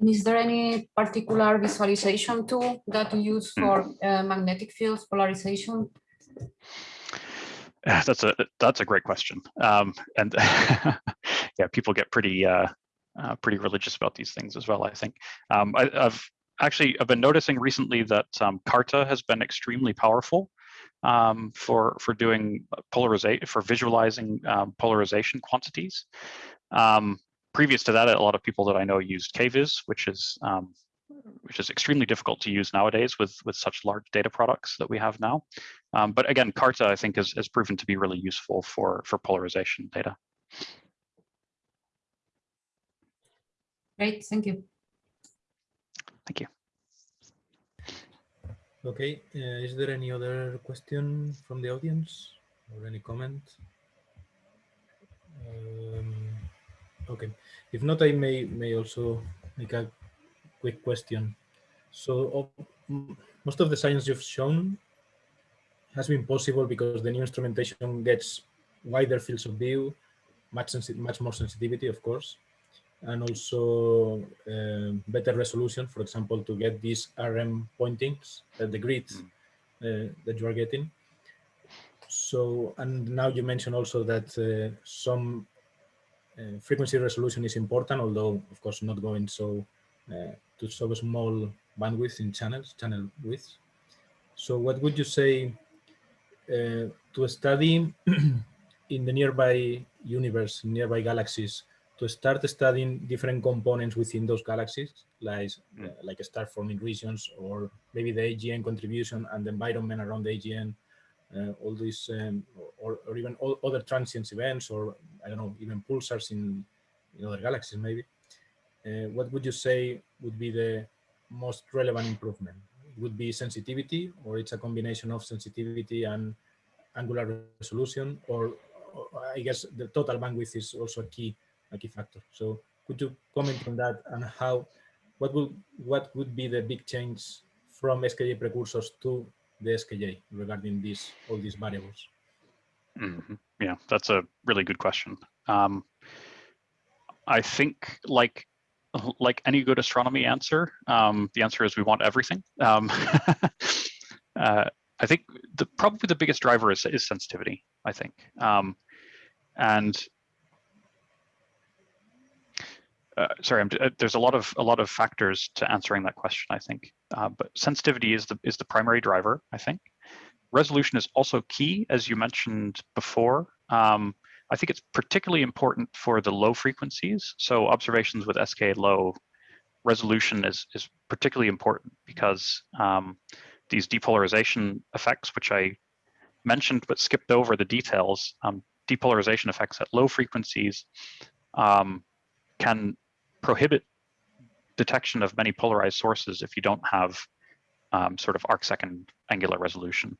Is there any particular visualization tool that you use hmm. for mm. magnetic fields polarization? That's a that's a great question, um, and yeah, people get pretty uh, uh, pretty religious about these things as well. I think um, I, have actually I've been noticing recently that um, Carta has been extremely powerful um, for for doing polarization for visualizing um, polarization quantities. Um, previous to that, a lot of people that I know used kvis, which is um, which is extremely difficult to use nowadays with, with such large data products that we have now. Um, but again, Carta, I think, has, has proven to be really useful for, for polarization data. Great, thank you. Thank you. Okay, uh, is there any other question from the audience? or any comment? Um, okay, if not, I may may also make a quick question. So most of the science you've shown has been possible because the new instrumentation gets wider fields of view, much much more sensitivity, of course, and also uh, better resolution. For example, to get these RM pointings, uh, the grids uh, that you are getting. So, and now you mentioned also that uh, some uh, frequency resolution is important, although of course not going so uh, to so small bandwidth in channels, channel width. So what would you say uh, to study in the nearby universe, nearby galaxies, to start studying different components within those galaxies, like, uh, like star forming regions, or maybe the AGN contribution and the environment around the AGN, uh, all these, um, or, or even all other transient events, or I don't know, even pulsars in, in other galaxies, maybe. Uh, what would you say would be the most relevant improvement? It would be sensitivity, or it's a combination of sensitivity and angular resolution, or, or I guess the total bandwidth is also a key key factor. So could you comment on that and how, what would what would be the big change from SKA precursors to the SKA regarding these all these variables? Mm -hmm. Yeah, that's a really good question. Um, I think like like any good astronomy answer, um, the answer is we want everything. Um, uh, I think the probably the biggest driver is, is sensitivity, I think. Um, and uh, sorry, I'm, uh, there's a lot of a lot of factors to answering that question, I think. Uh, but sensitivity is the is the primary driver, I think. Resolution is also key, as you mentioned before. Um, I think it's particularly important for the low frequencies. So observations with SKA low resolution is is particularly important because um, these depolarization effects, which I mentioned but skipped over the details, um, depolarization effects at low frequencies um, can prohibit detection of many polarized sources if you don't have um, sort of arc second angular resolution.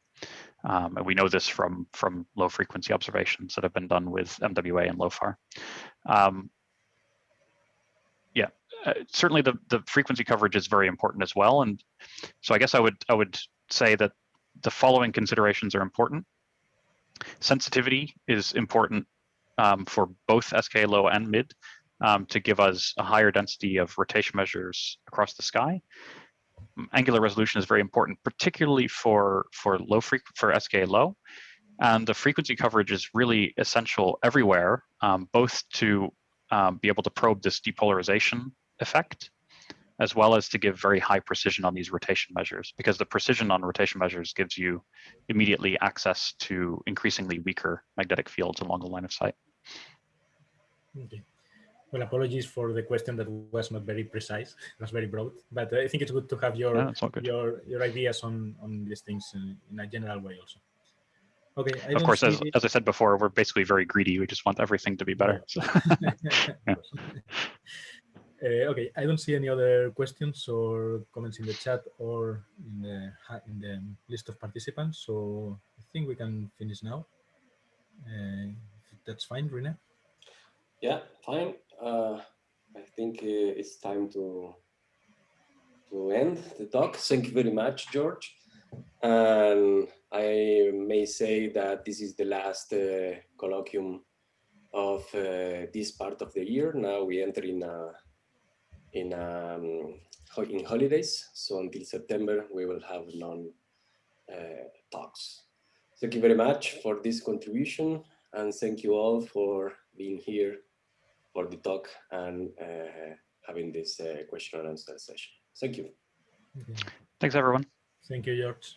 Um, and we know this from, from low frequency observations that have been done with MWA and LOFAR. Um, yeah, uh, certainly the, the frequency coverage is very important as well. And so I guess I would, I would say that the following considerations are important. Sensitivity is important um, for both SKA low and mid um, to give us a higher density of rotation measures across the sky. Angular resolution is very important, particularly for, for low for SKA low. And the frequency coverage is really essential everywhere, um, both to um, be able to probe this depolarization effect, as well as to give very high precision on these rotation measures, because the precision on rotation measures gives you immediately access to increasingly weaker magnetic fields along the line of sight. Okay. Well, apologies for the question that was not very precise. It was very broad, but I think it's good to have your yeah, your your ideas on on these things in, in a general way also. Okay. I of course, as, as I said before, we're basically very greedy. We just want everything to be better. yeah. uh, okay, I don't see any other questions or comments in the chat or in the in the list of participants. So I think we can finish now. Uh, that's fine, Rene. Yeah, fine. Uh, I think uh, it's time to to end the talk. Thank you very much, George. And I may say that this is the last uh, colloquium of uh, this part of the year. Now we enter in a, in um, in holidays. So until September, we will have non uh, talks. Thank you very much for this contribution, and thank you all for being here for the talk and uh, having this uh, question and answer session. Thank you. Okay. Thanks, everyone. Thank you, George.